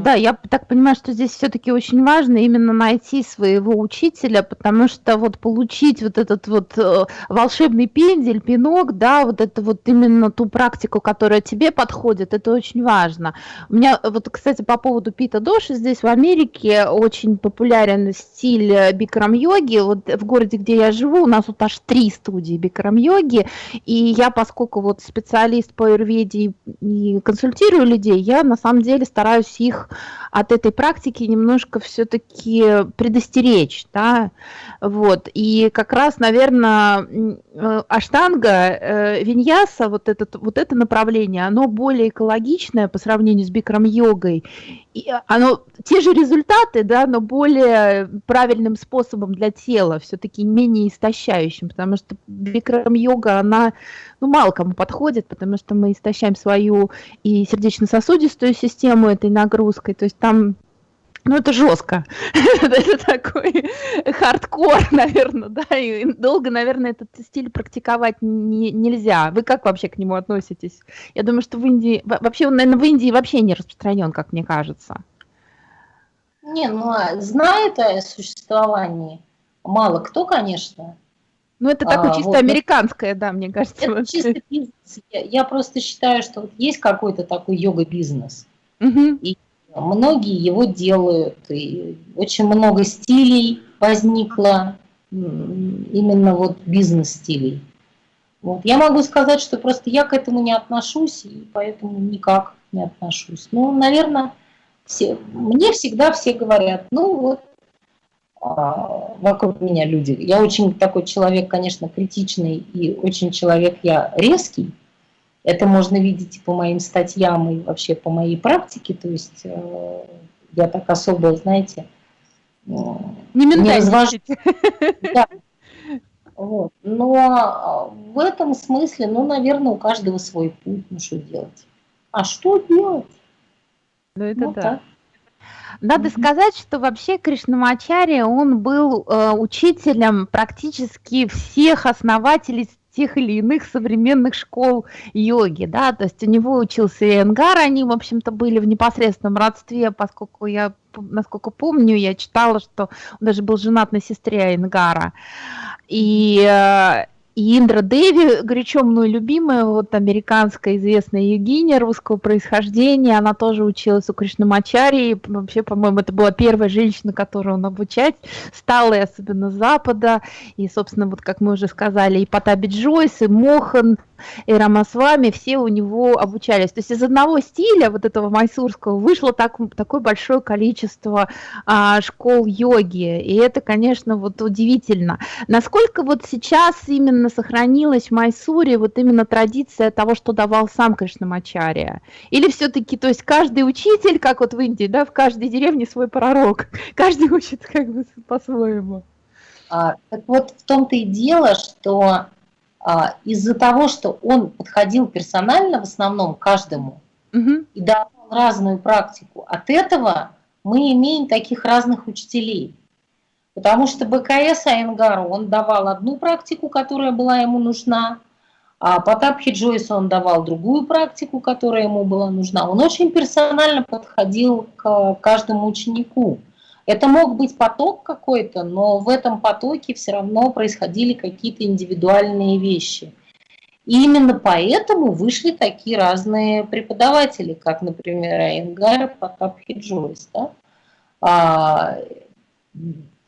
да, я так понимаю, что здесь все-таки очень важно именно найти своего учителя, потому что вот получить вот этот вот э, волшебный пендель, пинок, да, вот это вот именно ту практику, которая тебе подходит, это очень важно. У меня вот, кстати, по поводу пита доши, здесь в Америке очень популярен стиль э, бикрам-йоги. Вот в городе, где я живу, у нас вот аж три студии бикрам-йоги, и я, поскольку вот специалист по аюрведе и консультирую людей, я на самом деле стараюсь их от этой практики немножко все-таки предостеречь, да, вот, и как раз, наверное, э, аштанга, э, виньяса, вот, этот, вот это направление, оно более экологичное по сравнению с бикрам-йогой, и оно, те же результаты, да, но более правильным способом для тела, все-таки менее истощающим, потому что бикрам-йога, она, ну, мало кому подходит, потому что мы истощаем свою и сердечно-сосудистую систему этой нагрузкой, то есть там ну, это жестко. это такой хардкор, наверное, да, и долго, наверное, этот стиль практиковать не, нельзя. Вы как вообще к нему относитесь? Я думаю, что в Индии, вообще он, наверное, в Индии вообще не распространен, как мне кажется. Не, ну, а знает о существовании мало кто, конечно. Ну, это такое а, чисто вот, американское, да, мне кажется. Это чисто бизнес. Я, я просто считаю, что вот есть какой-то такой йога-бизнес. Угу. И многие его делают. И очень много стилей возникло, именно вот бизнес-стилей. Вот. Я могу сказать, что просто я к этому не отношусь, и поэтому никак не отношусь. Ну, наверное, все, мне всегда все говорят, ну вот, а, вокруг меня люди. Я очень такой человек, конечно, критичный и очень человек я резкий. Это можно видеть и по моим статьям, и вообще по моей практике. То есть э, я так особо, знаете, э, не, не развожу. Да. Вот. Но э, в этом смысле, ну, наверное, у каждого свой путь, ну, что делать. А что делать? Ну, это ну, да. Так. Надо сказать, что вообще Кришнамачарья, он был э, учителем практически всех основателей тех или иных современных школ йоги, да, то есть у него учился и Энгар, они, в общем-то, были в непосредственном родстве, поскольку я, насколько помню, я читала, что он даже был женат на сестре Энгара, и э, и Индра Деви, горячо мной любимая, вот американская известная йогиня русского происхождения, она тоже училась у Кришнамачари, и вообще, по-моему, это была первая женщина, которую он обучать стал, и особенно с Запада, и, собственно, вот как мы уже сказали, и Потаби Джойс, и Мохан, и Рамасвами, все у него обучались. То есть из одного стиля, вот этого майсурского, вышло так, такое большое количество а, школ йоги, и это, конечно, вот удивительно. Насколько вот сейчас именно сохранилась в Майсуре вот именно традиция того, что давал сам Кришнамачария? Или все-таки, то есть каждый учитель, как вот в Индии, да, в каждой деревне свой пророк, каждый учит как бы по-своему? А, так вот в том-то и дело, что а, из-за того, что он подходил персонально в основном каждому угу. и давал разную практику, от этого мы имеем таких разных учителей. Потому что БКС Айнгару он давал одну практику, которая была ему нужна, а Потапхи Джойсу он давал другую практику, которая ему была нужна. Он очень персонально подходил к каждому ученику. Это мог быть поток какой-то, но в этом потоке все равно происходили какие-то индивидуальные вещи. И именно поэтому вышли такие разные преподаватели, как, например, Айнгар, Потап Хиджойс. Да?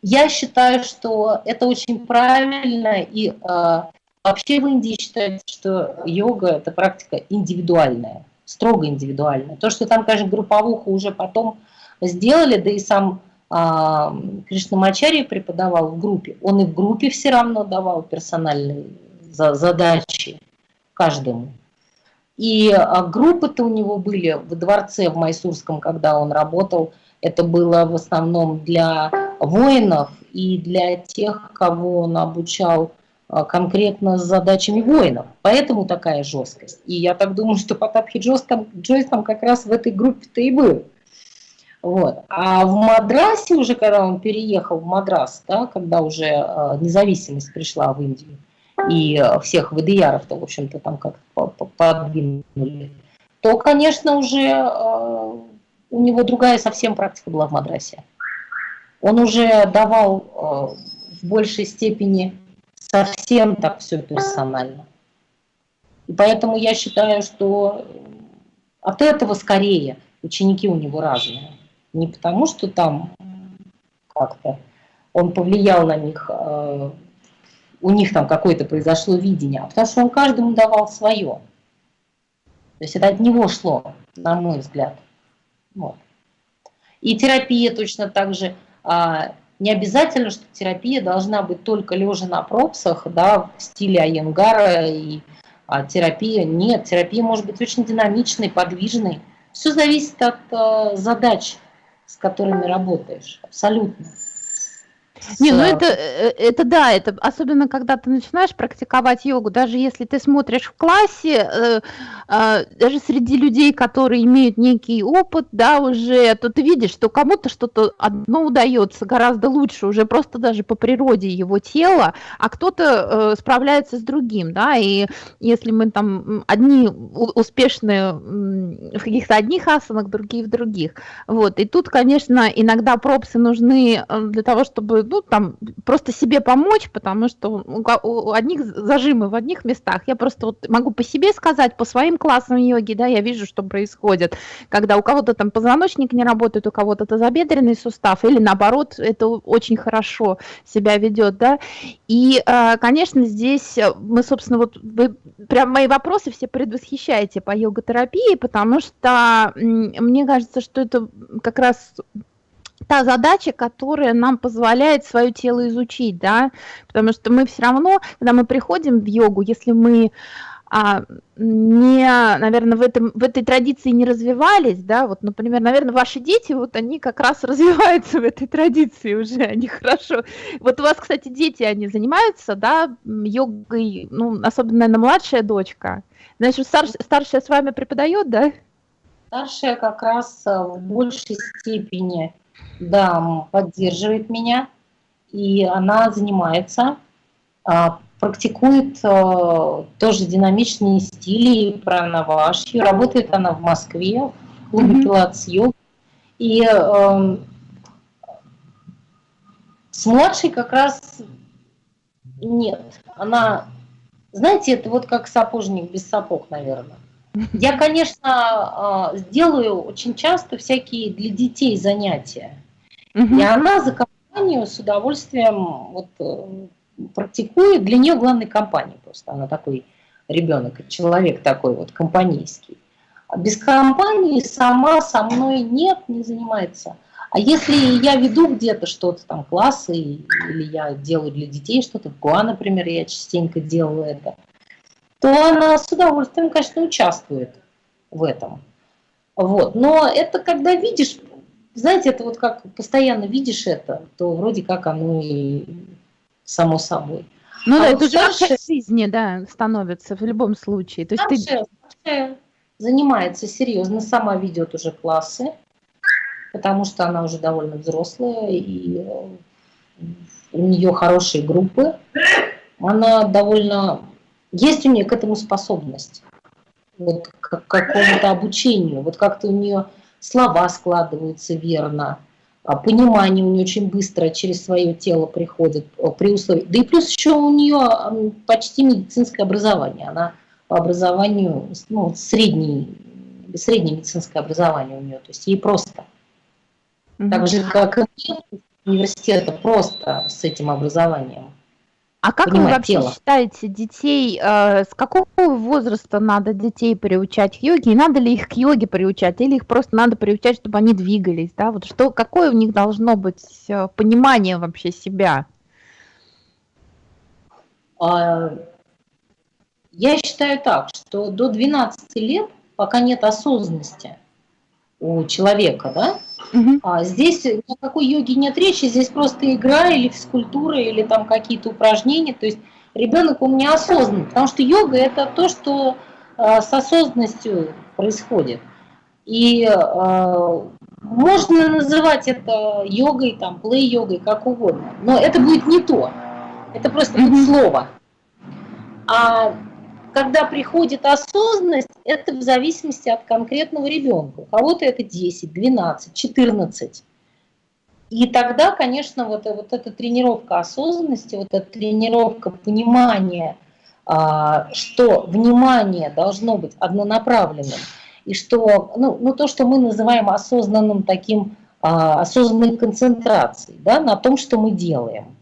Я считаю, что это очень правильно, и а, вообще в Индии считают, что йога – это практика индивидуальная, строго индивидуальная. То, что там, конечно, групповуха уже потом сделали, да и сам а, Кришнамачарья преподавал в группе, он и в группе все равно давал персональные задачи каждому. И а, группы-то у него были в дворце в Майсурском, когда он работал. Это было в основном для воинов и для тех, кого он обучал а, конкретно с задачами воинов. Поэтому такая жесткость. И я так думаю, что Потапхи Джойс там, Джойс там как раз в этой группе-то и был. Вот. А в Мадрасе уже, когда он переехал в Мадрас, да, когда уже э, независимость пришла в Индию, и э, всех ВДЯров-то, в общем-то, там как-то подвинули, то, конечно, уже э, у него другая совсем практика была в Мадрасе. Он уже давал э, в большей степени совсем так все персонально. И поэтому я считаю, что от этого скорее ученики у него разные. Не потому, что там как-то он повлиял на них, э, у них там какое-то произошло видение, а потому что он каждому давал свое. То есть это от него шло, на мой взгляд. Вот. И терапия точно так же. А, не обязательно, что терапия должна быть только лежа на пропсах, да, в стиле Айенгара и а, терапия. Нет, терапия может быть очень динамичной, подвижной. Все зависит от а, задач, с которыми работаешь. Абсолютно. Не, ну это, э, это да, это особенно когда ты начинаешь практиковать йогу, даже если ты смотришь в классе, э, э, даже среди людей, которые имеют некий опыт, да, уже, то ты видишь, что кому-то что-то одно удается гораздо лучше, уже просто даже по природе его тела, а кто-то э, справляется с другим, да, и если мы там одни успешные в каких-то одних асанах, другие в других, вот, и тут, конечно, иногда пропсы нужны для того, чтобы ну, там, просто себе помочь, потому что у одних зажимы в одних местах. Я просто вот могу по себе сказать, по своим классам йоги, да, я вижу, что происходит, когда у кого-то там позвоночник не работает, у кого-то тазобедренный сустав, или наоборот, это очень хорошо себя ведет, да. И, а, конечно, здесь мы, собственно, вот вы прям мои вопросы все предвосхищаете по йога-терапии, потому что мне кажется, что это как раз та задача, которая нам позволяет свое тело изучить, да, потому что мы все равно, когда мы приходим в йогу, если мы а, не, наверное, в, этом, в этой традиции не развивались, да, вот, например, наверное, ваши дети, вот они как раз развиваются в этой традиции уже, они хорошо. Вот у вас, кстати, дети, они занимаются, да, йогой, ну, особенно, наверное, младшая дочка. Значит, старш, старшая с вами преподает, да? Старшая как раз э, в большей степени да, поддерживает меня, и она занимается, а, практикует а, тоже динамичные стили пранавашью. Работает она в Москве, в клубе пилатес йог. И э, с младшей как раз нет. Она, знаете, это вот как сапожник без сапог, наверное. Я, конечно, а, сделаю очень часто всякие для детей занятия. Угу. И она за компанию с удовольствием вот, э, практикует. Для нее главной компания просто. Она такой ребенок, человек такой вот компанейский. А без компании сама со мной нет, не занимается. А если я веду где-то что-то, там, классы, или я делаю для детей что-то, в ГУА, например, я частенько делаю это, то она с удовольствием, конечно, участвует в этом. Вот. Но это когда видишь знаете, это вот как постоянно видишь это, то вроде как оно и само собой. Ну а да, это старшая, уже жизни, да, становится в любом случае. То есть ты... старшая занимается серьезно, сама ведет уже классы, потому что она уже довольно взрослая, и э, у нее хорошие группы. Она довольно... Есть у нее к этому способность, вот к какому-то обучению. Вот как-то у нее слова складываются верно, а понимание у нее очень быстро через свое тело приходит при условии. Да и плюс еще у нее почти медицинское образование. Она по образованию, ну, средний, среднее медицинское образование у нее, то есть ей просто. Так же, как и университета, просто с этим образованием. А как вы вообще тело. считаете детей, э, с какого возраста надо детей приучать к йоге, и надо ли их к йоге приучать, или их просто надо приучать, чтобы они двигались, да, вот что, какое у них должно быть э, понимание вообще себя? А, я считаю так, что до 12 лет, пока нет осознанности у человека, да, Угу. А здесь ни о какой йоге нет речи, здесь просто игра или физкультура, или там какие-то упражнения. То есть ребенок он неосознанный, потому что йога это то, что э, с осознанностью происходит. И э, можно называть это йогой, там, плей-йогой, как угодно, но это будет не то. Это просто будет слово. А когда приходит осознанность, это в зависимости от конкретного ребенка. У кого-то это 10, 12, 14. И тогда, конечно, вот, вот эта тренировка осознанности, вот эта тренировка понимания, а, что внимание должно быть однонаправленным, и что, ну, ну то, что мы называем осознанным таким, а, осознанной концентрацией, да, на том, что мы делаем.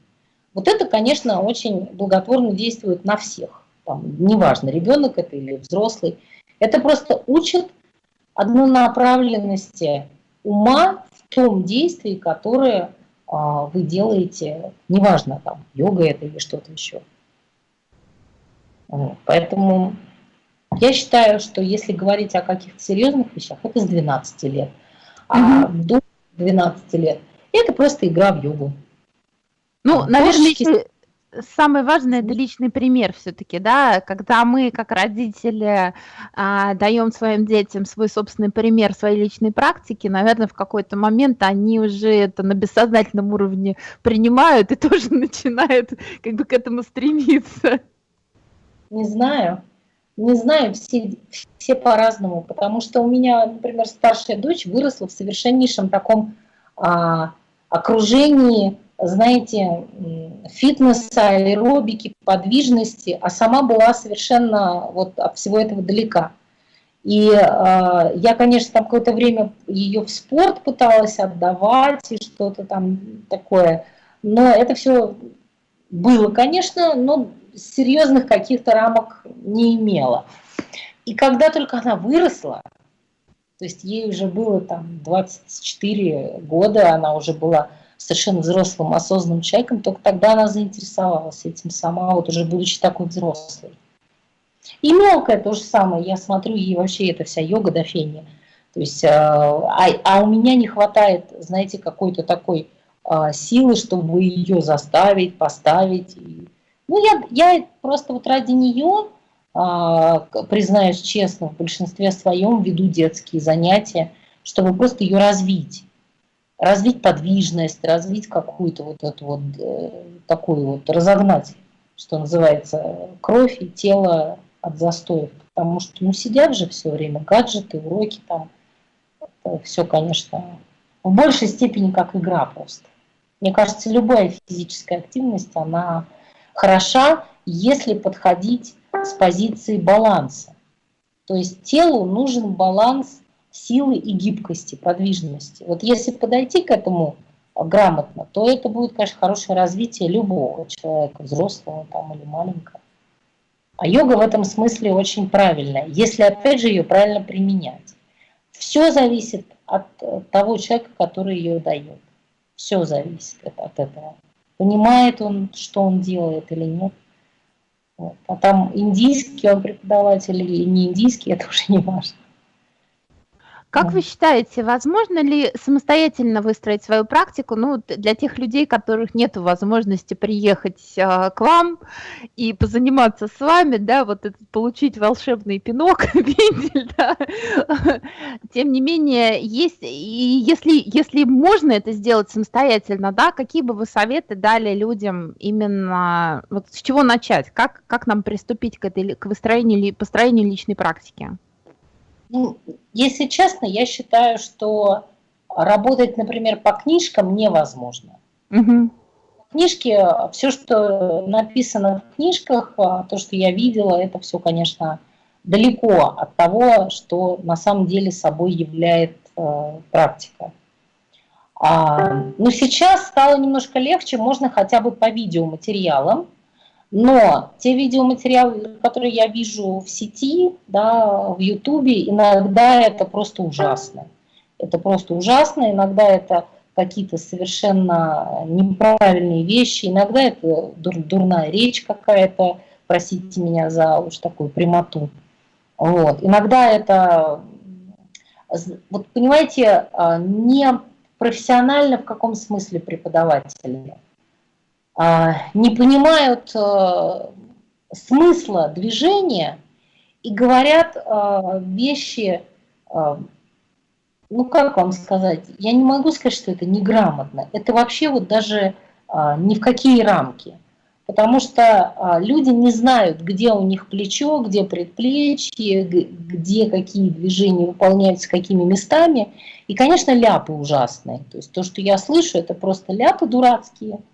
Вот это, конечно, очень благотворно действует на всех там, неважно, ребенок это или взрослый, это просто учит однонаправленности ума в том действии, которое а, вы делаете, неважно, там, йога это или что-то еще. Поэтому я считаю, что если говорить о каких-то серьезных вещах, это с 12 лет. А mm-hmm. до 12 лет это просто игра в йогу. Ну, наверное, еще самое важное это личный пример все-таки, да, когда мы как родители а, даем своим детям свой собственный пример своей личной практики, наверное, в какой-то момент они уже это на бессознательном уровне принимают и тоже начинают как бы к этому стремиться. Не знаю, не знаю, все, все по-разному, потому что у меня, например, старшая дочь выросла в совершеннейшем таком а, окружении знаете, фитнеса, аэробики, подвижности, а сама была совершенно вот от всего этого далека. И э, я, конечно, там какое-то время ее в спорт пыталась отдавать и что-то там такое, но это все было, конечно, но серьезных каких-то рамок не имело. И когда только она выросла, то есть ей уже было там 24 года, она уже была совершенно взрослым, осознанным человеком, только тогда она заинтересовалась этим сама, вот уже будучи такой взрослой. И мелкая то же самое, я смотрю, ей вообще это вся йога до фени. То есть, э, а, а у меня не хватает, знаете, какой-то такой а, силы, чтобы ее заставить, поставить. Ну, я, я просто вот ради нее, а, признаюсь честно, в большинстве своем веду детские занятия, чтобы просто ее развить развить подвижность, развить какую-то вот эту вот э, такую вот, разогнать, что называется, кровь и тело от застоев. Потому что ну, сидят же все время, гаджеты, уроки там, это все, конечно, в большей степени как игра просто. Мне кажется, любая физическая активность, она хороша, если подходить с позиции баланса. То есть телу нужен баланс силы и гибкости, подвижности. Вот если подойти к этому грамотно, то это будет, конечно, хорошее развитие любого человека, взрослого там или маленького. А йога в этом смысле очень правильная, если опять же ее правильно применять. Все зависит от того человека, который ее дает. Все зависит от этого. Понимает он, что он делает или нет. Вот. А там индийский он преподаватель или не индийский, это уже не важно. Как вы считаете, возможно ли самостоятельно выстроить свою практику, ну, для тех людей, которых нет возможности приехать а, к вам и позаниматься с вами, да, вот этот, получить волшебный пинок, вендель, да, тем не менее, есть, и если, если можно это сделать самостоятельно, да, какие бы вы советы дали людям именно, вот с чего начать, как, как нам приступить к, этой, к выстроению, построению личной практики? Ну, если честно, я считаю, что работать, например, по книжкам невозможно. Угу. Книжки, все, что написано в книжках, а, то, что я видела, это все, конечно, далеко от того, что на самом деле собой является э, практика. А, но ну, сейчас стало немножко легче, можно хотя бы по видеоматериалам, но те видеоматериалы, которые я вижу в сети, да, в Ютубе, иногда это просто ужасно. Это просто ужасно, иногда это какие-то совершенно неправильные вещи, иногда это дур, дурная речь какая-то, простите меня за уж такую прямоту. Вот. Иногда это, вот понимаете, а, не профессионально в каком смысле преподаватели. А, не понимают э, смысла движения и говорят э, вещи, ну как вам сказать, я не могу сказать, что это неграмотно, это вообще вот даже ни в какие рамки. Потому что люди не знают, где у них плечо, где предплечье, где какие движения выполняются, какими местами. И, конечно, ляпы ужасные. То есть то, что я слышу, это просто ляпы дурацкие –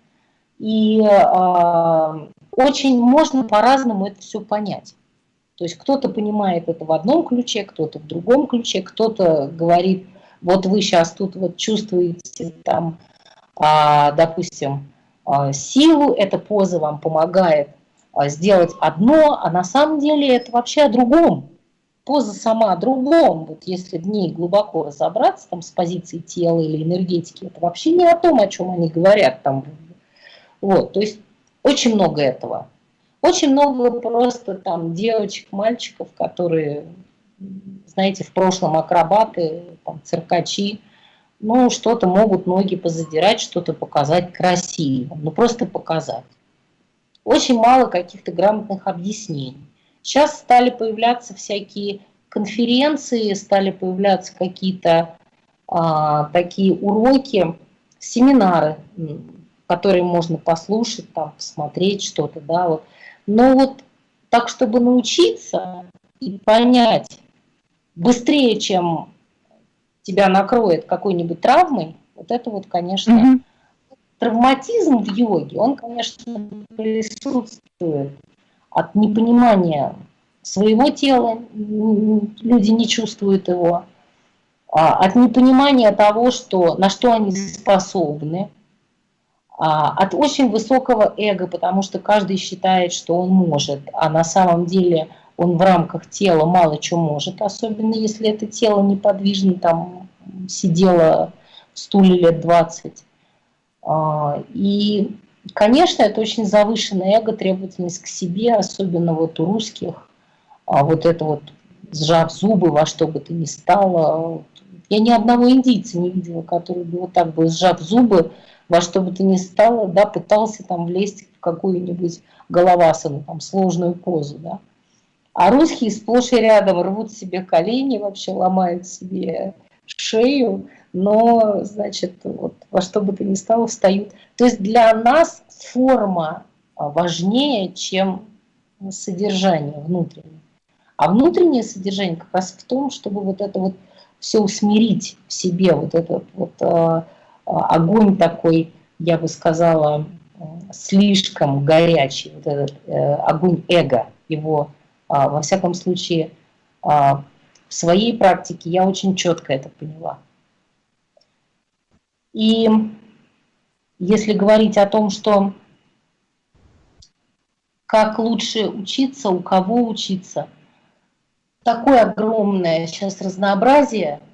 и э, очень можно по-разному это все понять. То есть кто-то понимает это в одном ключе, кто-то в другом ключе, кто-то говорит, вот вы сейчас тут вот чувствуете там, э, допустим, э, силу, эта поза вам помогает э, сделать одно, а на самом деле это вообще о другом. поза сама о другом. Вот если в ней глубоко разобраться, там, с позиции тела или энергетики, это вообще не о том, о чем они говорят. Там. Вот, то есть очень много этого. Очень много просто там девочек, мальчиков, которые, знаете, в прошлом акробаты, там, циркачи, ну, что-то могут ноги позадирать, что-то показать красиво, ну, просто показать. Очень мало каких-то грамотных объяснений. Сейчас стали появляться всякие конференции, стали появляться какие-то а, такие уроки, семинары, которые можно послушать, там, посмотреть что-то, да, вот. Но вот так, чтобы научиться и понять быстрее, чем тебя накроет какой-нибудь травмой, вот это вот, конечно, mm -hmm. травматизм в йоге, он, конечно, присутствует от непонимания своего тела, люди не чувствуют его, а от непонимания того, что, на что они способны, от очень высокого эго, потому что каждый считает, что он может, а на самом деле он в рамках тела мало чего может, особенно если это тело неподвижно, там сидело в стуле лет 20. А, и, конечно, это очень завышенное эго, требовательность к себе, особенно вот у русских, а вот это вот сжав зубы во что бы то ни стало. Я ни одного индийца не видела, который бы вот так бы сжав зубы, во что бы то ни стало, да, пытался там влезть в какую-нибудь головасану, там, сложную позу, да. А русские сплошь и рядом рвут себе колени, вообще ломают себе шею, но, значит, вот во что бы то ни стало встают. То есть для нас форма а, важнее, чем содержание внутреннее. А внутреннее содержание как раз в том, чтобы вот это вот все усмирить в себе, вот этот вот э, огонь такой, я бы сказала, слишком горячий, вот этот э, огонь эго, его, э, во всяком случае, э, в своей практике я очень четко это поняла. И если говорить о том, что как лучше учиться, у кого учиться, такое огромное сейчас разнообразие –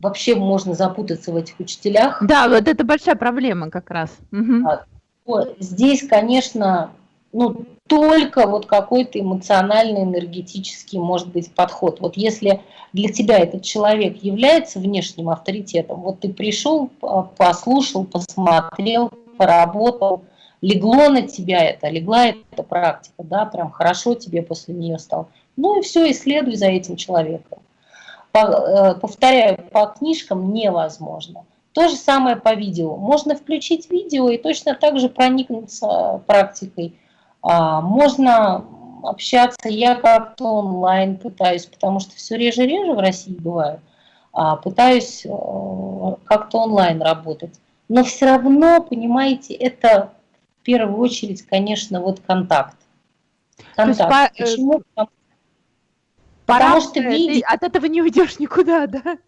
вообще можно запутаться в этих учителях. Да, вот это большая проблема как раз. Угу. Здесь, конечно, ну, только вот какой-то эмоциональный, энергетический, может быть, подход. Вот если для тебя этот человек является внешним авторитетом, вот ты пришел, послушал, посмотрел, поработал, легло на тебя это, легла эта практика, да, прям хорошо тебе после нее стало. Ну и все, исследуй за этим человеком. Э, повторяю, по книжкам невозможно. То же самое по видео. Можно включить видео и точно так же проникнуться практикой. А, можно общаться, я как-то онлайн пытаюсь, потому что все реже-реже в России бываю, а, пытаюсь э, как-то онлайн работать. Но все равно, понимаете, это в первую очередь, конечно, вот контакт. Контакт. Э, Почему? Потому Потому что видишь... от этого не уйдешь никуда, да?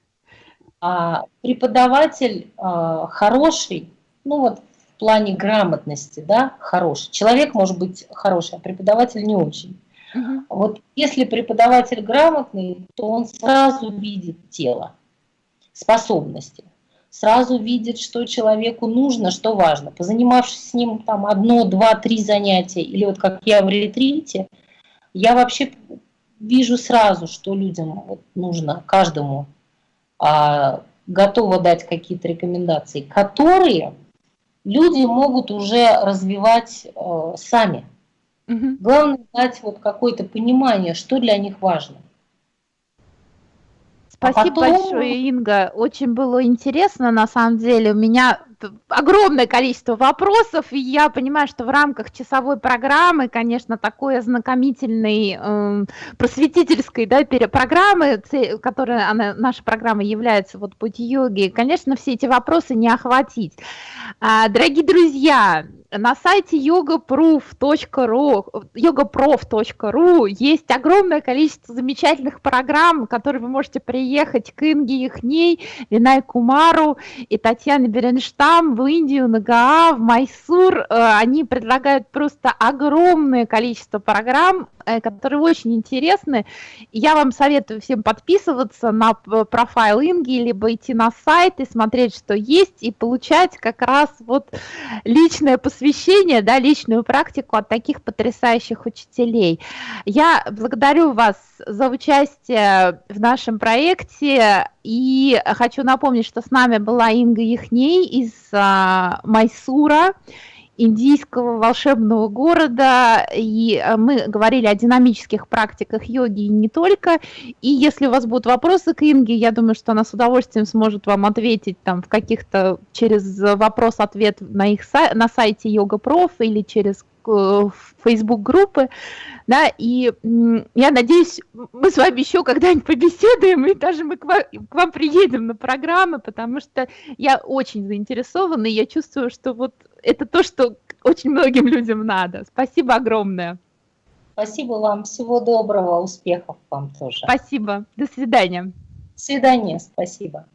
А, преподаватель а, хороший, ну вот в плане грамотности, да, хороший. Человек может быть хороший, а преподаватель не очень. Угу. Вот если преподаватель грамотный, то он сразу видит тело, способности, сразу видит, что человеку нужно, что важно. Позанимавшись с ним там одно, два, три занятия, или вот как я в ретрите, я вообще вижу сразу, что людям вот нужно, каждому, а, готова дать какие-то рекомендации, которые люди могут уже развивать а, сами. Угу. Главное дать вот какое-то понимание, что для них важно. А Спасибо а потом... большое, Инга. Очень было интересно, на самом деле. У меня огромное количество вопросов, и я понимаю, что в рамках часовой программы, конечно, такой ознакомительной, э, просветительской да, программы, которая она, наша программа является вот путь йоги, конечно, все эти вопросы не охватить. А, дорогие друзья, на сайте yogaproof.ru yogaprof.ru есть огромное количество замечательных программ, которые вы можете приехать к Инге Ихней, Винай Кумару и Татьяне Беренштадт Assam, в Индию, на Гаа, в Майсур. Э, они предлагают просто огромное количество программ, которые очень интересны. Я вам советую всем подписываться на профайл Инги, либо идти на сайт и смотреть, что есть, и получать как раз вот личное посвящение, да, личную практику от таких потрясающих учителей. Я благодарю вас за участие в нашем проекте и хочу напомнить, что с нами была Инга Яхней из а, Майсура, индийского волшебного города, и а, мы говорили о динамических практиках йоги и не только. И если у вас будут вопросы к Инге, я думаю, что она с удовольствием сможет вам ответить там в каких-то через вопрос-ответ на их на сайте Йога Проф или через Э, Facebook-группы, да, и я надеюсь, мы с вами еще когда-нибудь побеседуем, и даже мы к вам, к вам приедем на программы, потому что я очень заинтересована, и я чувствую, что вот это то, что очень многим людям надо. Спасибо огромное. Спасибо вам, всего доброго, успехов вам тоже. Спасибо, до свидания. До свидания, спасибо.